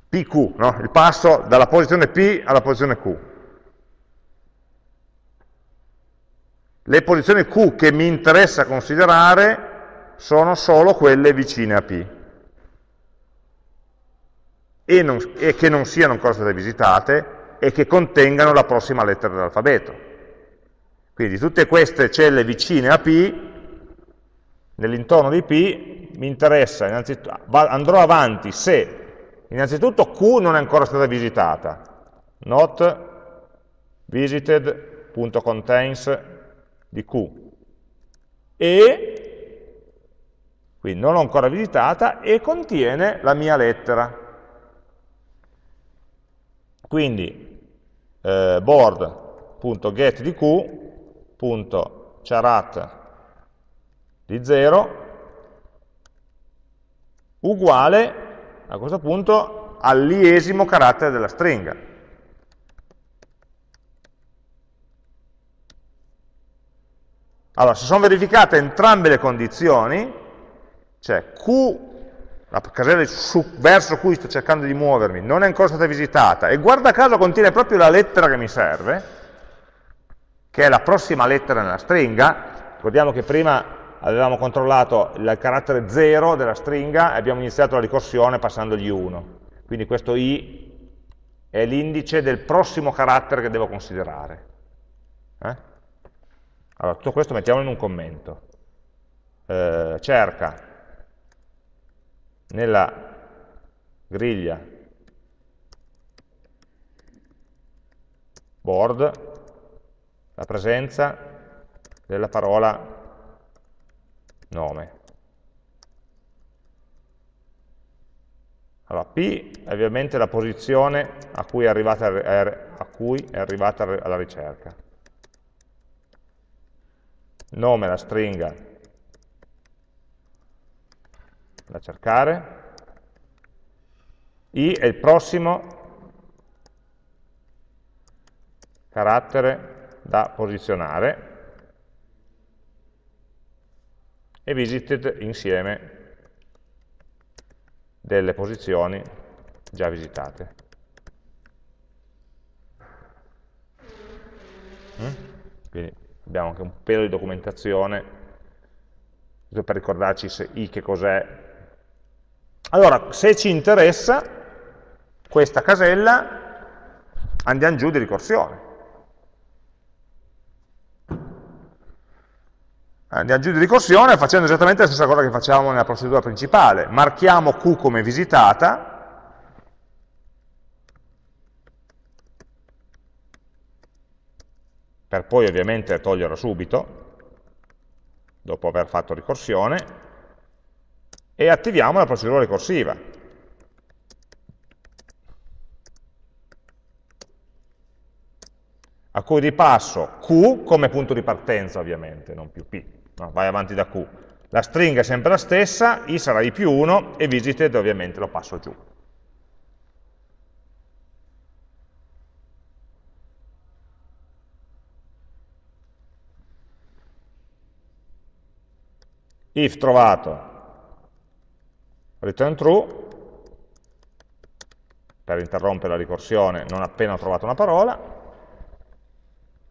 PQ, no? il passo dalla posizione P alla posizione Q. Le posizioni Q che mi interessa considerare sono solo quelle vicine a P e, non, e che non siano ancora state visitate e che contengano la prossima lettera dell'alfabeto. Quindi tutte queste celle vicine a P, nell'intorno di P, mi interessa, andrò avanti se Innanzitutto Q non è ancora stata visitata, not visited.contains di Q. E, quindi non l'ho ancora visitata, e contiene la mia lettera. Quindi eh, board.get di Q.charat di 0 uguale a questo punto all'iesimo carattere della stringa. Allora, se sono verificate entrambe le condizioni, cioè Q, la casella verso cui sto cercando di muovermi, non è ancora stata visitata, e guarda caso contiene proprio la lettera che mi serve, che è la prossima lettera nella stringa, ricordiamo che prima avevamo controllato il carattere 0 della stringa e abbiamo iniziato la ricorsione passandogli 1. Quindi questo i è l'indice del prossimo carattere che devo considerare. Eh? Allora, tutto questo mettiamolo in un commento. Eh, cerca nella griglia board la presenza della parola nome. Allora, P è ovviamente la posizione a cui è arrivata, a cui è arrivata la ricerca. Nome la stringa da cercare. I è il prossimo carattere da posizionare e visited insieme delle posizioni già visitate. Mm? Quindi abbiamo anche un pelo di documentazione per ricordarci se i che cos'è. Allora, se ci interessa questa casella, andiamo giù di ricorsione. andiamo giù di ricorsione facendo esattamente la stessa cosa che facciamo nella procedura principale. Marchiamo Q come visitata, per poi ovviamente toglierla subito, dopo aver fatto ricorsione, e attiviamo la procedura ricorsiva. a cui ripasso Q come punto di partenza ovviamente, non più P, no? vai avanti da Q. La stringa è sempre la stessa, I sarà I più 1 e visited ovviamente lo passo giù. if trovato return true per interrompere la ricorsione non appena ho trovato una parola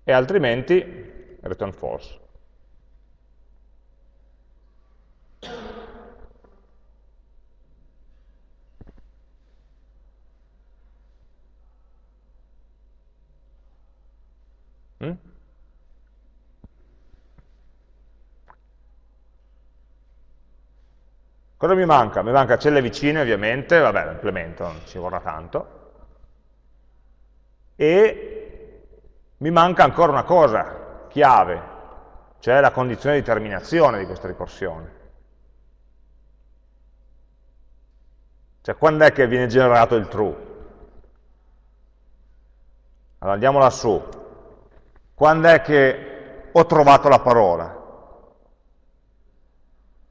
e altrimenti return false Cosa mi manca? Mi manca celle vicine ovviamente, vabbè lo implemento, non ci vorrà tanto. E mi manca ancora una cosa, chiave, cioè la condizione di terminazione di questa ricorsione. Cioè quando è che viene generato il true? Allora andiamo lassù. Quando è che ho trovato la parola?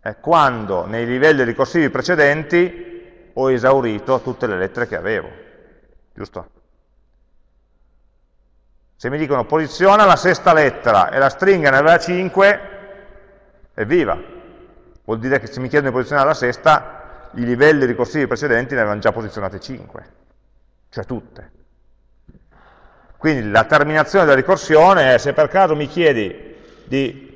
È quando nei livelli ricorsivi precedenti ho esaurito tutte le lettere che avevo, giusto? Se mi dicono posiziona la sesta lettera e la stringa ne aveva 5, evviva! Vuol dire che se mi chiedono di posizionare la sesta, i livelli ricorsivi precedenti ne avevano già posizionate 5, cioè tutte. Quindi la terminazione della ricorsione è se per caso mi chiedi di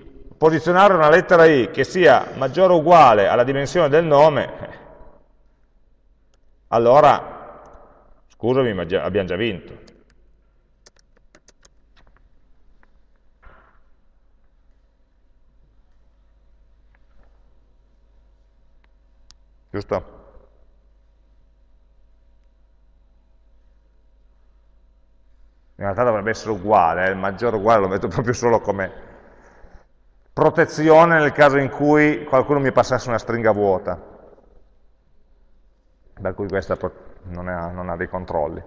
posizionare una lettera i che sia maggiore o uguale alla dimensione del nome, allora, scusami, ma abbiamo già vinto. Giusto? In realtà dovrebbe essere uguale, eh? il maggiore uguale lo metto proprio solo come protezione nel caso in cui qualcuno mi passasse una stringa vuota, per cui questa non ha, non ha dei controlli.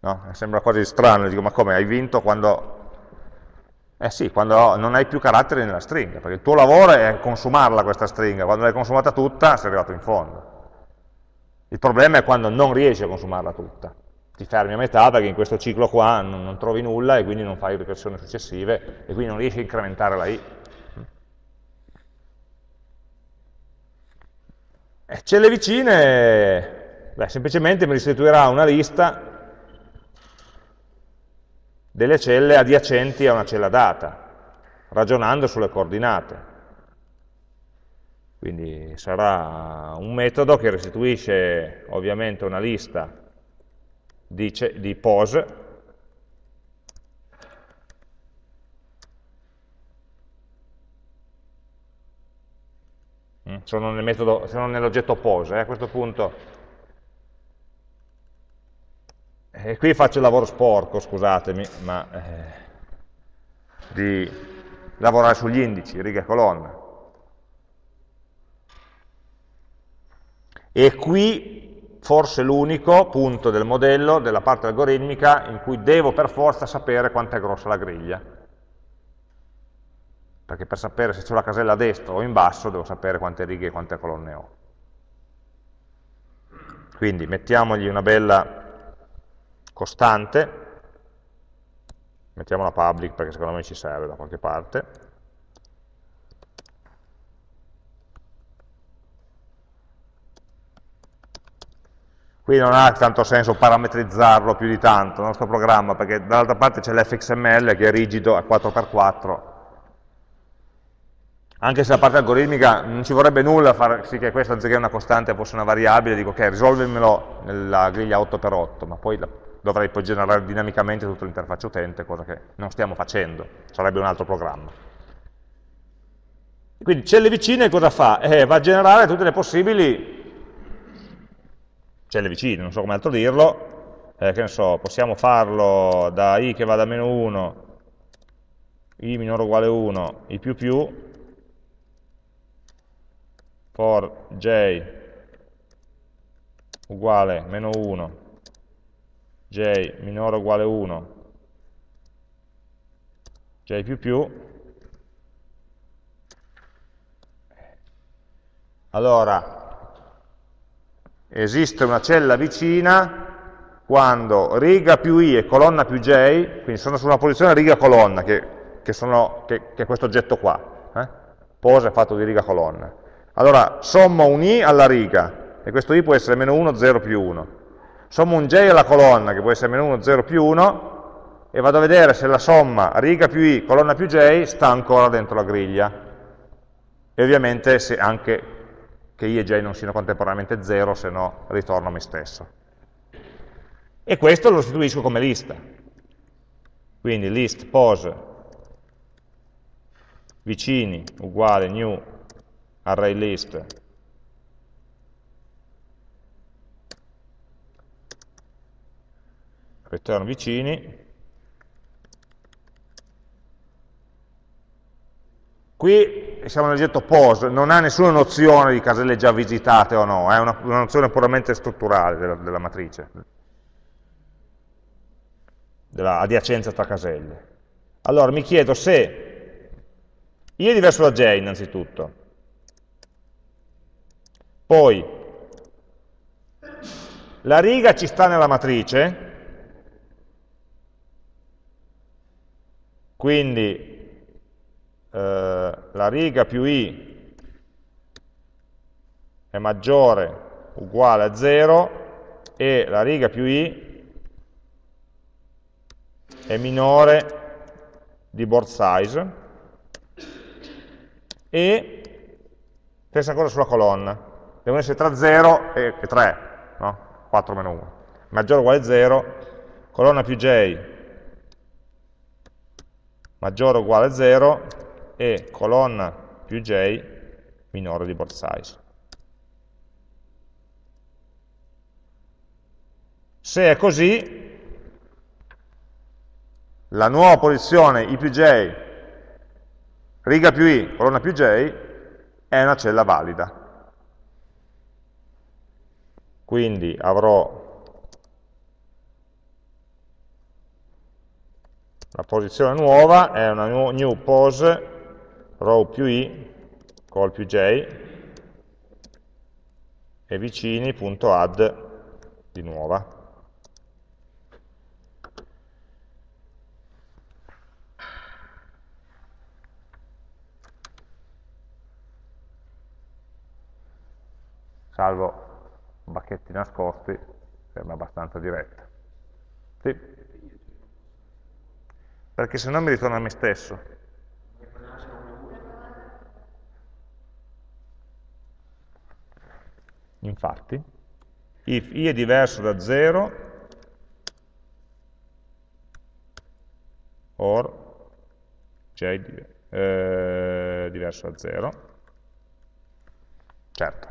No? Sembra quasi strano, dico ma come, hai vinto quando... Eh sì, quando non hai più caratteri nella stringa, perché il tuo lavoro è consumarla questa stringa, quando l'hai consumata tutta sei arrivato in fondo. Il problema è quando non riesci a consumarla tutta ti fermi a metà perché in questo ciclo qua non, non trovi nulla e quindi non fai ricorsioni successive e quindi non riesci a incrementare la i. E celle vicine, beh, semplicemente mi restituirà una lista delle celle adiacenti a una cella data, ragionando sulle coordinate. Quindi sarà un metodo che restituisce ovviamente una lista di, di pose, mm, sono nell'oggetto pose, eh, a questo punto e qui faccio il lavoro sporco, scusatemi, ma eh, di lavorare sugli indici, riga e colonna. E qui forse l'unico punto del modello, della parte algoritmica, in cui devo per forza sapere quanto è grossa la griglia. Perché per sapere se c'è la casella a destra o in basso devo sapere quante righe e quante colonne ho. Quindi mettiamogli una bella costante, mettiamola public perché secondo me ci serve da qualche parte, Qui non ha tanto senso parametrizzarlo più di tanto il nostro programma, perché dall'altra parte c'è l'fxml che è rigido a 4x4. Anche se la parte algoritmica non ci vorrebbe nulla far sì che questa anziché una costante fosse una variabile, dico ok, risolvimelo nella griglia 8x8, ma poi dovrei poi generare dinamicamente tutta l'interfaccia utente, cosa che non stiamo facendo, sarebbe un altro programma. Quindi celle vicine cosa fa? Eh, va a generare tutte le possibili celle vicine, non so come altro dirlo, eh, che ne so, possiamo farlo da i che va da meno 1, i minore o uguale 1, i più più, for j uguale meno 1, j minore o uguale 1, j più più, allora esiste una cella vicina quando riga più i e colonna più j, quindi sono su una posizione riga colonna, che, che, che, che è questo oggetto qua, eh? pose è fatto di riga colonna. Allora sommo un i alla riga, e questo i può essere meno 1, 0 più 1. Sommo un j alla colonna, che può essere meno 1, 0 più 1, e vado a vedere se la somma riga più i, colonna più j, sta ancora dentro la griglia. E ovviamente se anche che i e j non siano contemporaneamente 0, se no ritorno a me stesso e questo lo restituisco come lista. Quindi list pose vicini uguale new array list return vicini Qui siamo nel getto pose, non ha nessuna nozione di caselle già visitate o no, è una, una nozione puramente strutturale della, della matrice. Della adiacenza tra caselle. Allora mi chiedo se i è diverso da j innanzitutto, poi la riga ci sta nella matrice, quindi eh, la riga più i è maggiore uguale a 0 e la riga più i è minore di board size e stessa cosa sulla colonna, devono essere tra 0 e 3, no? 4 meno 1, maggiore o uguale a 0, colonna più j. Maggiore o uguale a 0 e colonna più j minore di board size. Se è così, la nuova posizione i più j, riga più i, colonna più j, è una cella valida. Quindi avrò la posizione nuova, è una new pose, row più i, col più j, e vicini.add di nuova. salvo bacchetti nascosti, sembra abbastanza diretta. Sì. Perché se no mi ritorna a me stesso. Infatti, if i è diverso da 0, or j è eh, diverso da 0, certo,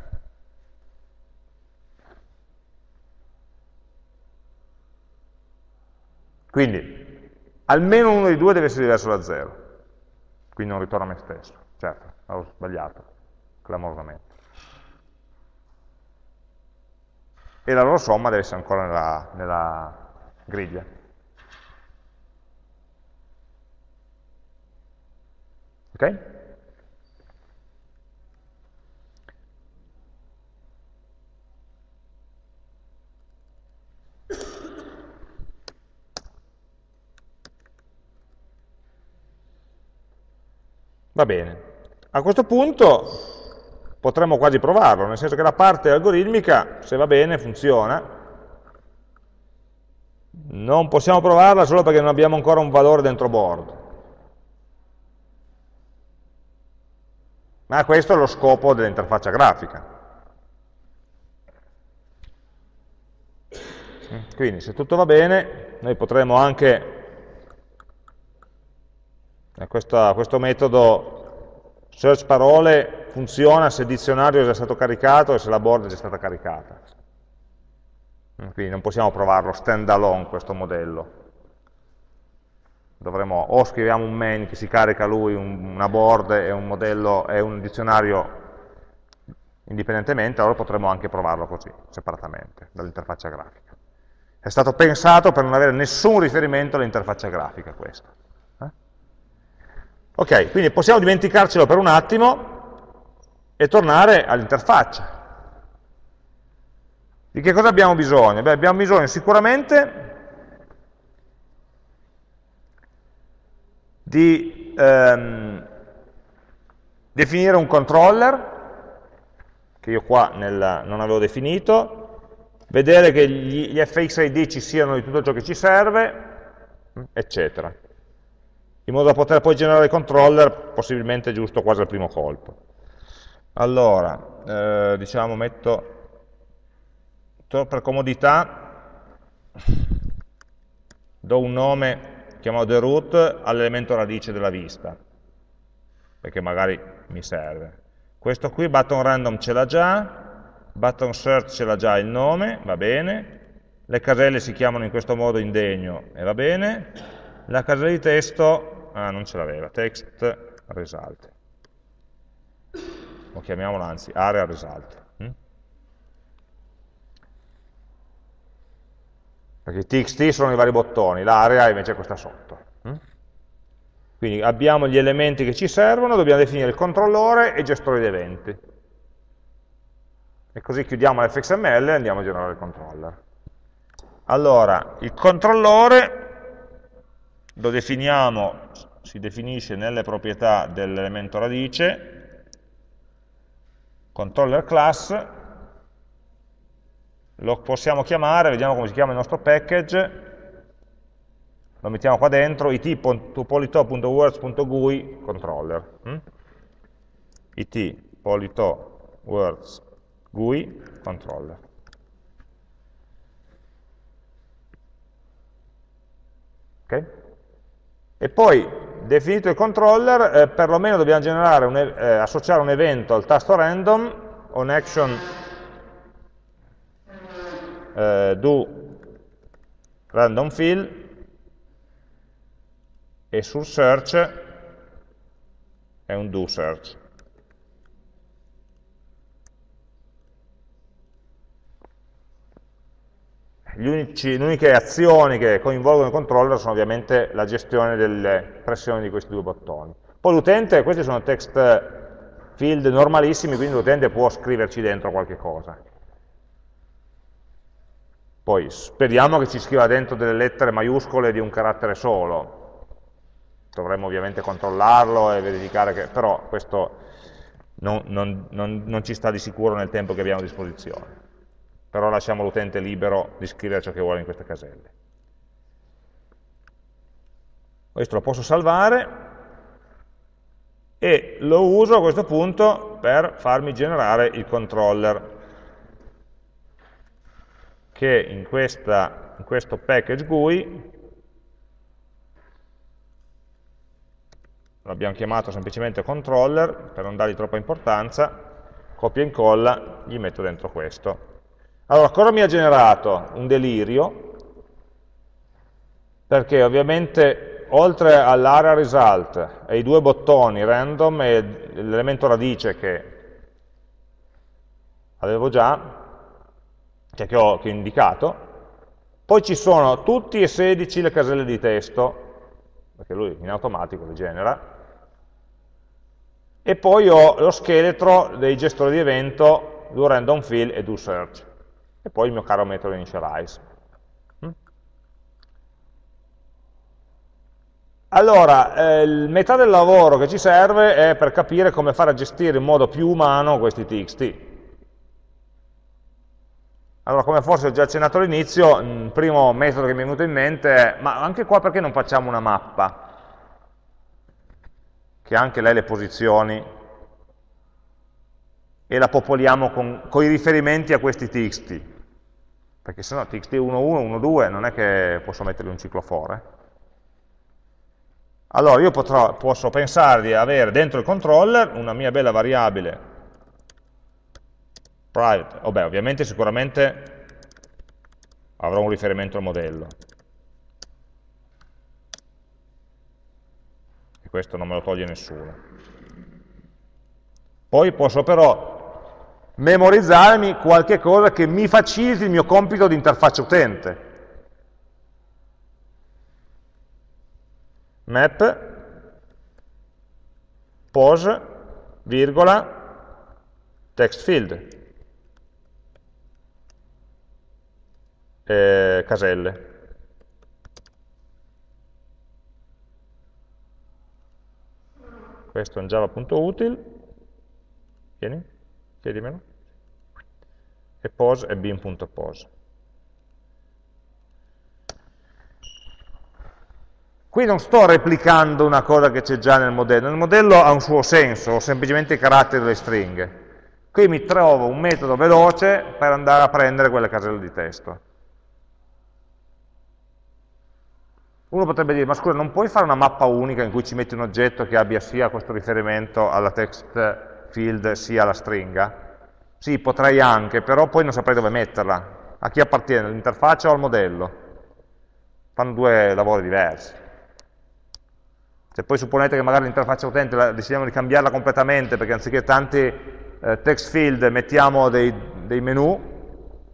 Quindi, almeno uno dei due deve essere diverso da 0. Quindi non ritorno a me stesso. Certo, ho sbagliato, clamorosamente. E la loro somma deve essere ancora nella, nella griglia. Ok? Va bene. A questo punto potremmo quasi provarlo, nel senso che la parte algoritmica, se va bene, funziona. Non possiamo provarla solo perché non abbiamo ancora un valore dentro board. Ma questo è lo scopo dell'interfaccia grafica. Quindi se tutto va bene, noi potremo anche questo, questo metodo search parole funziona se il dizionario è già stato caricato e se la board è già stata caricata. Quindi non possiamo provarlo stand alone questo modello. Dovremo, o scriviamo un main che si carica lui una board e un modello e un dizionario indipendentemente, allora potremmo anche provarlo così, separatamente, dall'interfaccia grafica. È stato pensato per non avere nessun riferimento all'interfaccia grafica questo. Ok, quindi possiamo dimenticarcelo per un attimo e tornare all'interfaccia. Di che cosa abbiamo bisogno? Beh, abbiamo bisogno sicuramente di ehm, definire un controller, che io qua nel, non avevo definito, vedere che gli, gli fxid ci siano di tutto ciò che ci serve, eccetera. In modo da poter poi generare controller possibilmente giusto quasi al primo colpo. Allora, eh, diciamo metto, per comodità, do un nome chiamato the root all'elemento radice della vista, perché magari mi serve. Questo qui, button random ce l'ha già, button search ce l'ha già il nome, va bene, le caselle si chiamano in questo modo indegno e va bene, la casella di testo, ah non ce l'aveva, text result, o chiamiamola anzi area result. perché i txt sono i vari bottoni, l'area invece è questa sotto. Mm? Quindi abbiamo gli elementi che ci servono, dobbiamo definire il controllore e gestore di eventi. E così chiudiamo l'fxml e andiamo a generare il controller. Allora, il controllore lo definiamo, si definisce nelle proprietà dell'elemento radice, controller class, lo possiamo chiamare, vediamo come si chiama il nostro package, lo mettiamo qua dentro, it.polito.words.gui controller. Hm? it.polito.words.gui controller. Ok? E poi, definito il controller, eh, perlomeno dobbiamo un, eh, associare un evento al tasto random, on action eh, do random fill e sul search è un do search. Unici, le uniche azioni che coinvolgono il controller sono ovviamente la gestione delle pressioni di questi due bottoni. Poi l'utente, questi sono text field normalissimi, quindi l'utente può scriverci dentro qualche cosa. Poi speriamo che ci scriva dentro delle lettere maiuscole di un carattere solo. Dovremmo ovviamente controllarlo e verificare che, però questo non, non, non, non ci sta di sicuro nel tempo che abbiamo a disposizione. Però lasciamo l'utente libero di scrivere ciò che vuole in queste caselle. Questo lo posso salvare e lo uso a questo punto per farmi generare il controller che in, questa, in questo package GUI l'abbiamo chiamato semplicemente controller per non dargli troppa importanza, copia e incolla, gli metto dentro questo. Allora, cosa mi ha generato? Un delirio, perché ovviamente oltre all'area result e i due bottoni random e l'elemento radice che avevo già, cioè che ho, che ho indicato, poi ci sono tutti e 16 le caselle di testo, perché lui in automatico le genera, e poi ho lo scheletro dei gestori di evento do random fill e do search, e poi il mio caro metodo initialize. Mm? Allora, eh, metà del lavoro che ci serve è per capire come fare a gestire in modo più umano questi txt. Allora, come forse ho già accennato all'inizio, il primo metodo che mi è venuto in mente è, ma anche qua perché non facciamo una mappa? Che anche lei le posizioni e la popoliamo con, con i riferimenti a questi txt. Perché se no txt 1.1, 1.2 non è che posso mettergli un ciclo for. Allora io potrò, posso pensare di avere dentro il controller una mia bella variabile private, vabbè, ovviamente sicuramente avrò un riferimento al modello. E questo non me lo toglie nessuno. Poi posso però memorizzarmi qualche cosa che mi faciliti il mio compito di interfaccia utente. Map, pose, virgola, text field, eh, caselle. Questo è un java.util, vieni, chiedimelo, e pose è bin.pose. Qui non sto replicando una cosa che c'è già nel modello, il modello ha un suo senso, ho semplicemente i caratteri delle stringhe. Qui mi trovo un metodo veloce per andare a prendere quelle caselle di testo. Uno potrebbe dire, ma scusa, non puoi fare una mappa unica in cui ci metti un oggetto che abbia sia questo riferimento alla text field sia alla stringa? Sì, potrei anche, però poi non saprei dove metterla. A chi appartiene, all'interfaccia o al modello? Fanno due lavori diversi. Se poi supponete che magari l'interfaccia utente la, decidiamo di cambiarla completamente, perché anziché tanti eh, text field mettiamo dei, dei menu,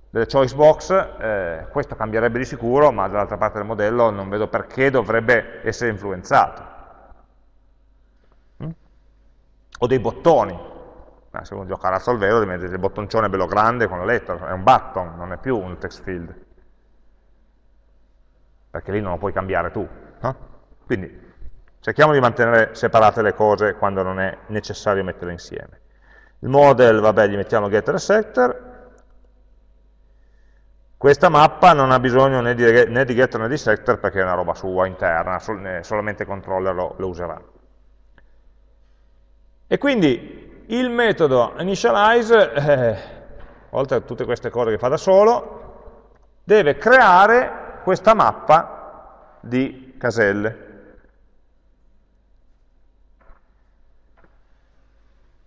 delle choice box, eh, questo cambierebbe di sicuro, ma dall'altra parte del modello non vedo perché dovrebbe essere influenzato. Mm? O dei bottoni. Eh, se uno gioca a razzo al vero, deve mettere il bottoncione bello grande con la lettera, è un button, non è più un text field. Perché lì non lo puoi cambiare tu. No? Quindi cerchiamo di mantenere separate le cose quando non è necessario metterle insieme. Il model, vabbè, gli mettiamo getter e setter, questa mappa non ha bisogno né di, né di getter né di setter perché è una roba sua, interna, sol solamente il controller lo, lo userà. E quindi il metodo initialize, eh, oltre a tutte queste cose che fa da solo, deve creare questa mappa di caselle.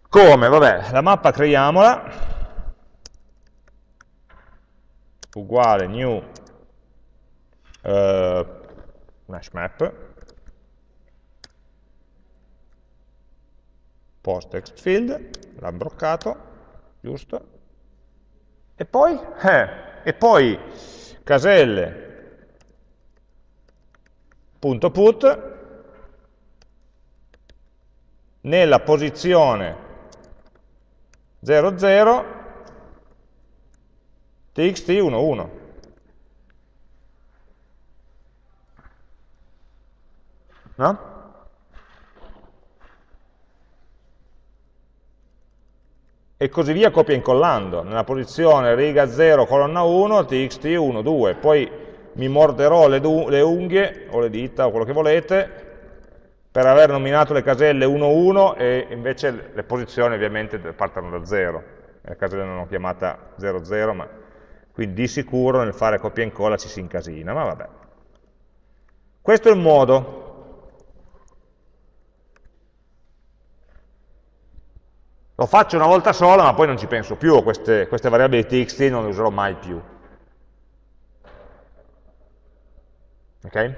Come? Vabbè, la mappa creiamola, uguale new uh, hash map post text field, l'ha broccato, giusto? E poi, eh, e poi caselle punto put nella posizione 00 txt11. No? E così via copia incollando. Nella posizione riga 0, colonna 1, txt1, 2. Poi mi morderò le, le unghie, o le dita, o quello che volete, per aver nominato le caselle 1, 1 e invece le posizioni ovviamente partono da 0. Le caselle non ho chiamata 0, 0, ma quindi di sicuro nel fare copia e incolla ci si incasina, ma vabbè. Questo è il modo. Lo faccio una volta sola, ma poi non ci penso più, queste, queste variabili txt non le userò mai più. Ok?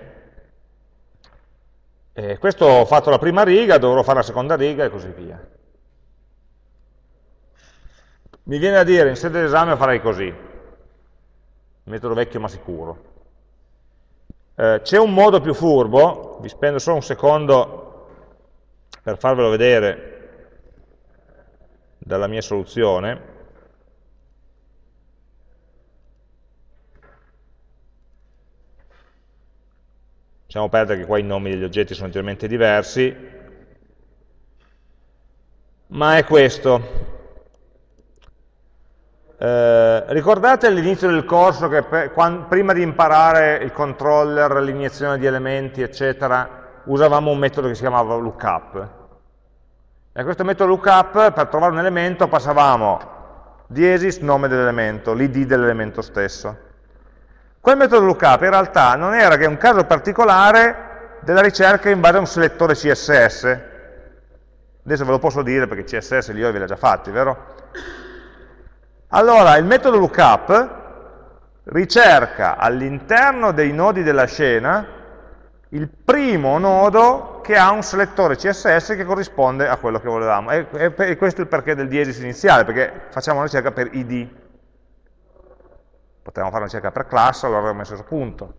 E questo ho fatto la prima riga, dovrò fare la seconda riga e così via. Mi viene da dire, in sede d'esame farei così metodo vecchio ma sicuro. Eh, C'è un modo più furbo, vi spendo solo un secondo per farvelo vedere dalla mia soluzione, lasciamo perdere che qua i nomi degli oggetti sono leggermente diversi, ma è questo. Eh, ricordate all'inizio del corso che per, quando, prima di imparare il controller, l'iniezione di elementi, eccetera, usavamo un metodo che si chiamava lookup. E a questo metodo lookup, per trovare un elemento, passavamo diesis nome dell'elemento, l'id dell'elemento stesso. Quel metodo lookup in realtà non era che un caso particolare della ricerca in base a un selettore CSS. Adesso ve lo posso dire perché CSS li ho ve li ho già fatti, vero? Allora, il metodo lookup ricerca all'interno dei nodi della scena il primo nodo che ha un selettore CSS che corrisponde a quello che volevamo. E, e, e questo è il perché del diesis iniziale, perché facciamo una ricerca per id. Potevamo fare una ricerca per class, allora avremmo messo a punto.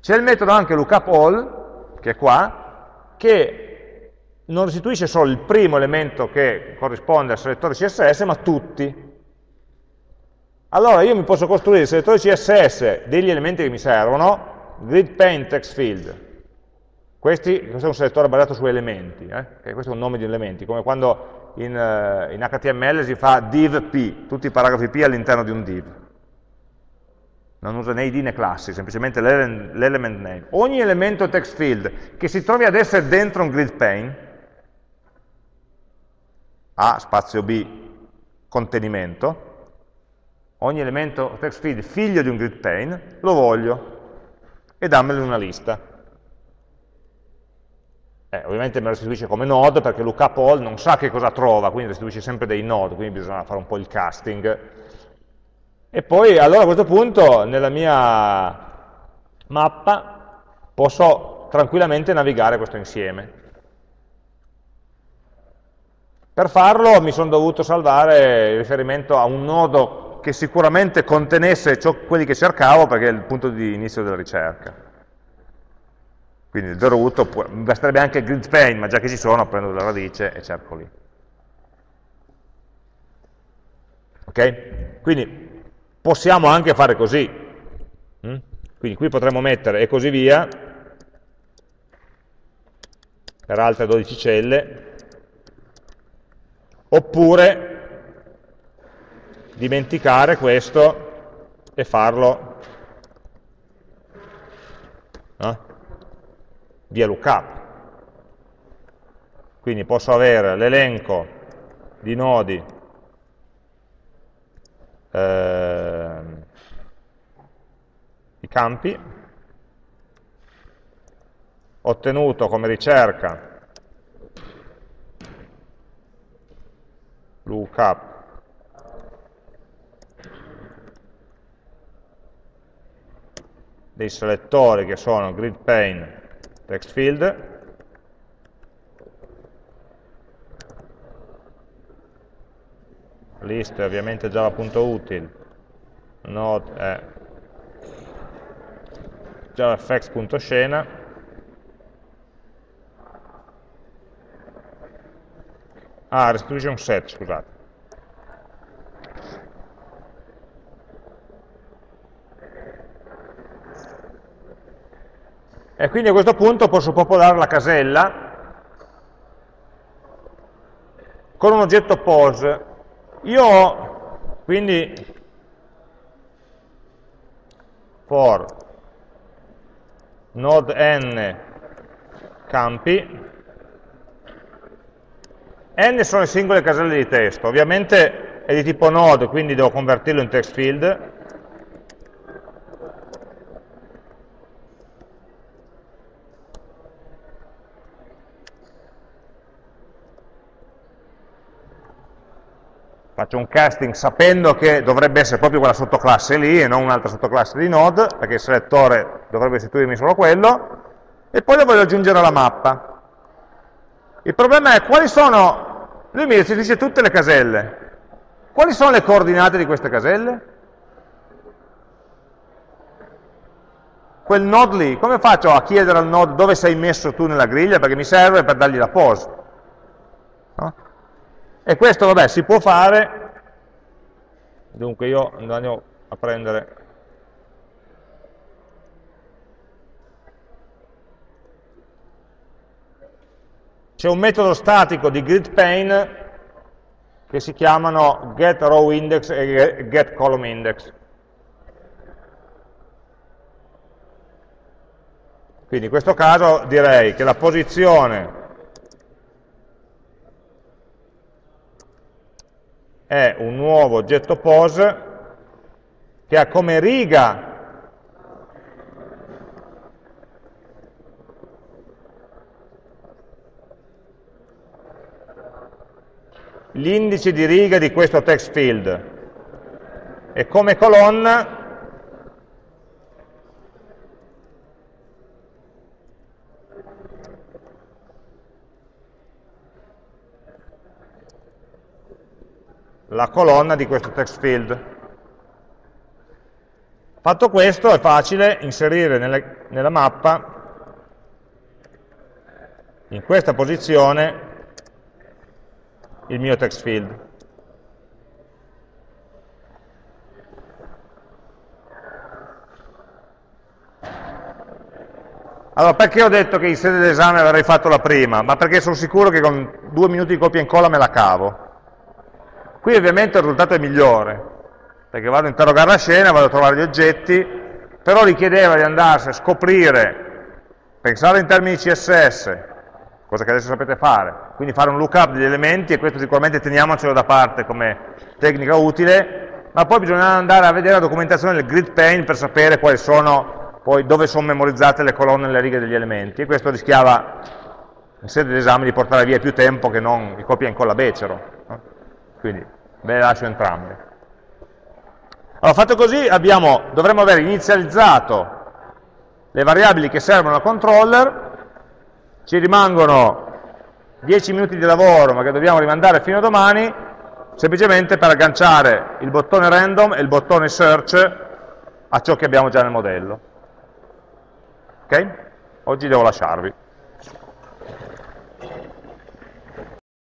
C'è il metodo anche lookupAll, che è qua, che non restituisce solo il primo elemento che corrisponde al selettore CSS, ma tutti. Allora io mi posso costruire il selettore CSS degli elementi che mi servono, grid paint text field. Questi, questo è un selettore basato su elementi, eh? questo è un nome di elementi, come quando in, uh, in HTML si fa div p, tutti i paragrafi p all'interno di un div. Non usa né id né classi, semplicemente l'element name. Ogni elemento text field che si trovi ad essere dentro un grid pane, A, spazio B, contenimento, ogni elemento text field figlio di un grid pane, lo voglio e dammelo in una lista. Eh, ovviamente me lo restituisce come node perché lookup all non sa che cosa trova, quindi restituisce sempre dei node, quindi bisogna fare un po' il casting. E poi allora a questo punto nella mia mappa posso tranquillamente navigare questo insieme. Per farlo mi sono dovuto salvare il riferimento a un nodo che sicuramente contenesse ciò, quelli che cercavo perché è il punto di inizio della ricerca. Quindi il root, mi basterebbe anche il grid pane, ma già che ci sono prendo la radice e cerco lì. Ok? Quindi possiamo anche fare così. Mm? Quindi qui potremmo mettere e così via, per altre 12 celle, oppure dimenticare questo e farlo no? Via lookup. Quindi posso avere l'elenco di nodi eh, i campi ottenuto come ricerca lookup dei selettori che sono grid pane text field. List è ovviamente java.util node è javafx.scena ah, restituisce un set, scusate E quindi a questo punto posso popolare la casella con un oggetto pose. Io ho quindi for node n campi. N sono le singole caselle di testo. Ovviamente è di tipo node quindi devo convertirlo in text field faccio un casting sapendo che dovrebbe essere proprio quella sottoclasse lì e non un'altra sottoclasse di node, perché il selettore dovrebbe restituirmi solo quello, e poi lo voglio aggiungere alla mappa. Il problema è quali sono, lui mi restituisce tutte le caselle, quali sono le coordinate di queste caselle? Quel node lì, come faccio a chiedere al node dove sei messo tu nella griglia? Perché mi serve per dargli la pose. E questo, vabbè, si può fare, dunque io andiamo a prendere c'è un metodo statico di gridPane che si chiamano getRowIndex e getColumnIndex. Quindi in questo caso direi che la posizione è un nuovo oggetto pose che ha come riga l'indice di riga di questo text field. E come colonna la colonna di questo text field. Fatto questo è facile inserire nelle, nella mappa in questa posizione il mio text field. Allora, perché ho detto che in sede d'esame avrei fatto la prima? Ma perché sono sicuro che con due minuti di copia e incolla me la cavo. Qui ovviamente il risultato è migliore, perché vado a interrogare la scena, vado a trovare gli oggetti, però richiedeva di andarsi a scoprire, pensare in termini CSS, cosa che adesso sapete fare, quindi fare un lookup degli elementi, e questo sicuramente teniamocelo da parte come tecnica utile, ma poi bisogna andare a vedere la documentazione del grid pane per sapere quali sono poi dove sono memorizzate le colonne e le righe degli elementi, e questo rischiava in sede di esame di portare via più tempo che non il copia e incolla becero. Quindi ve le lascio entrambe. Allora, fatto così, abbiamo, dovremmo aver inizializzato le variabili che servono al controller, ci rimangono 10 minuti di lavoro, ma che dobbiamo rimandare fino a domani, semplicemente per agganciare il bottone random e il bottone search a ciò che abbiamo già nel modello. Ok? Oggi devo lasciarvi.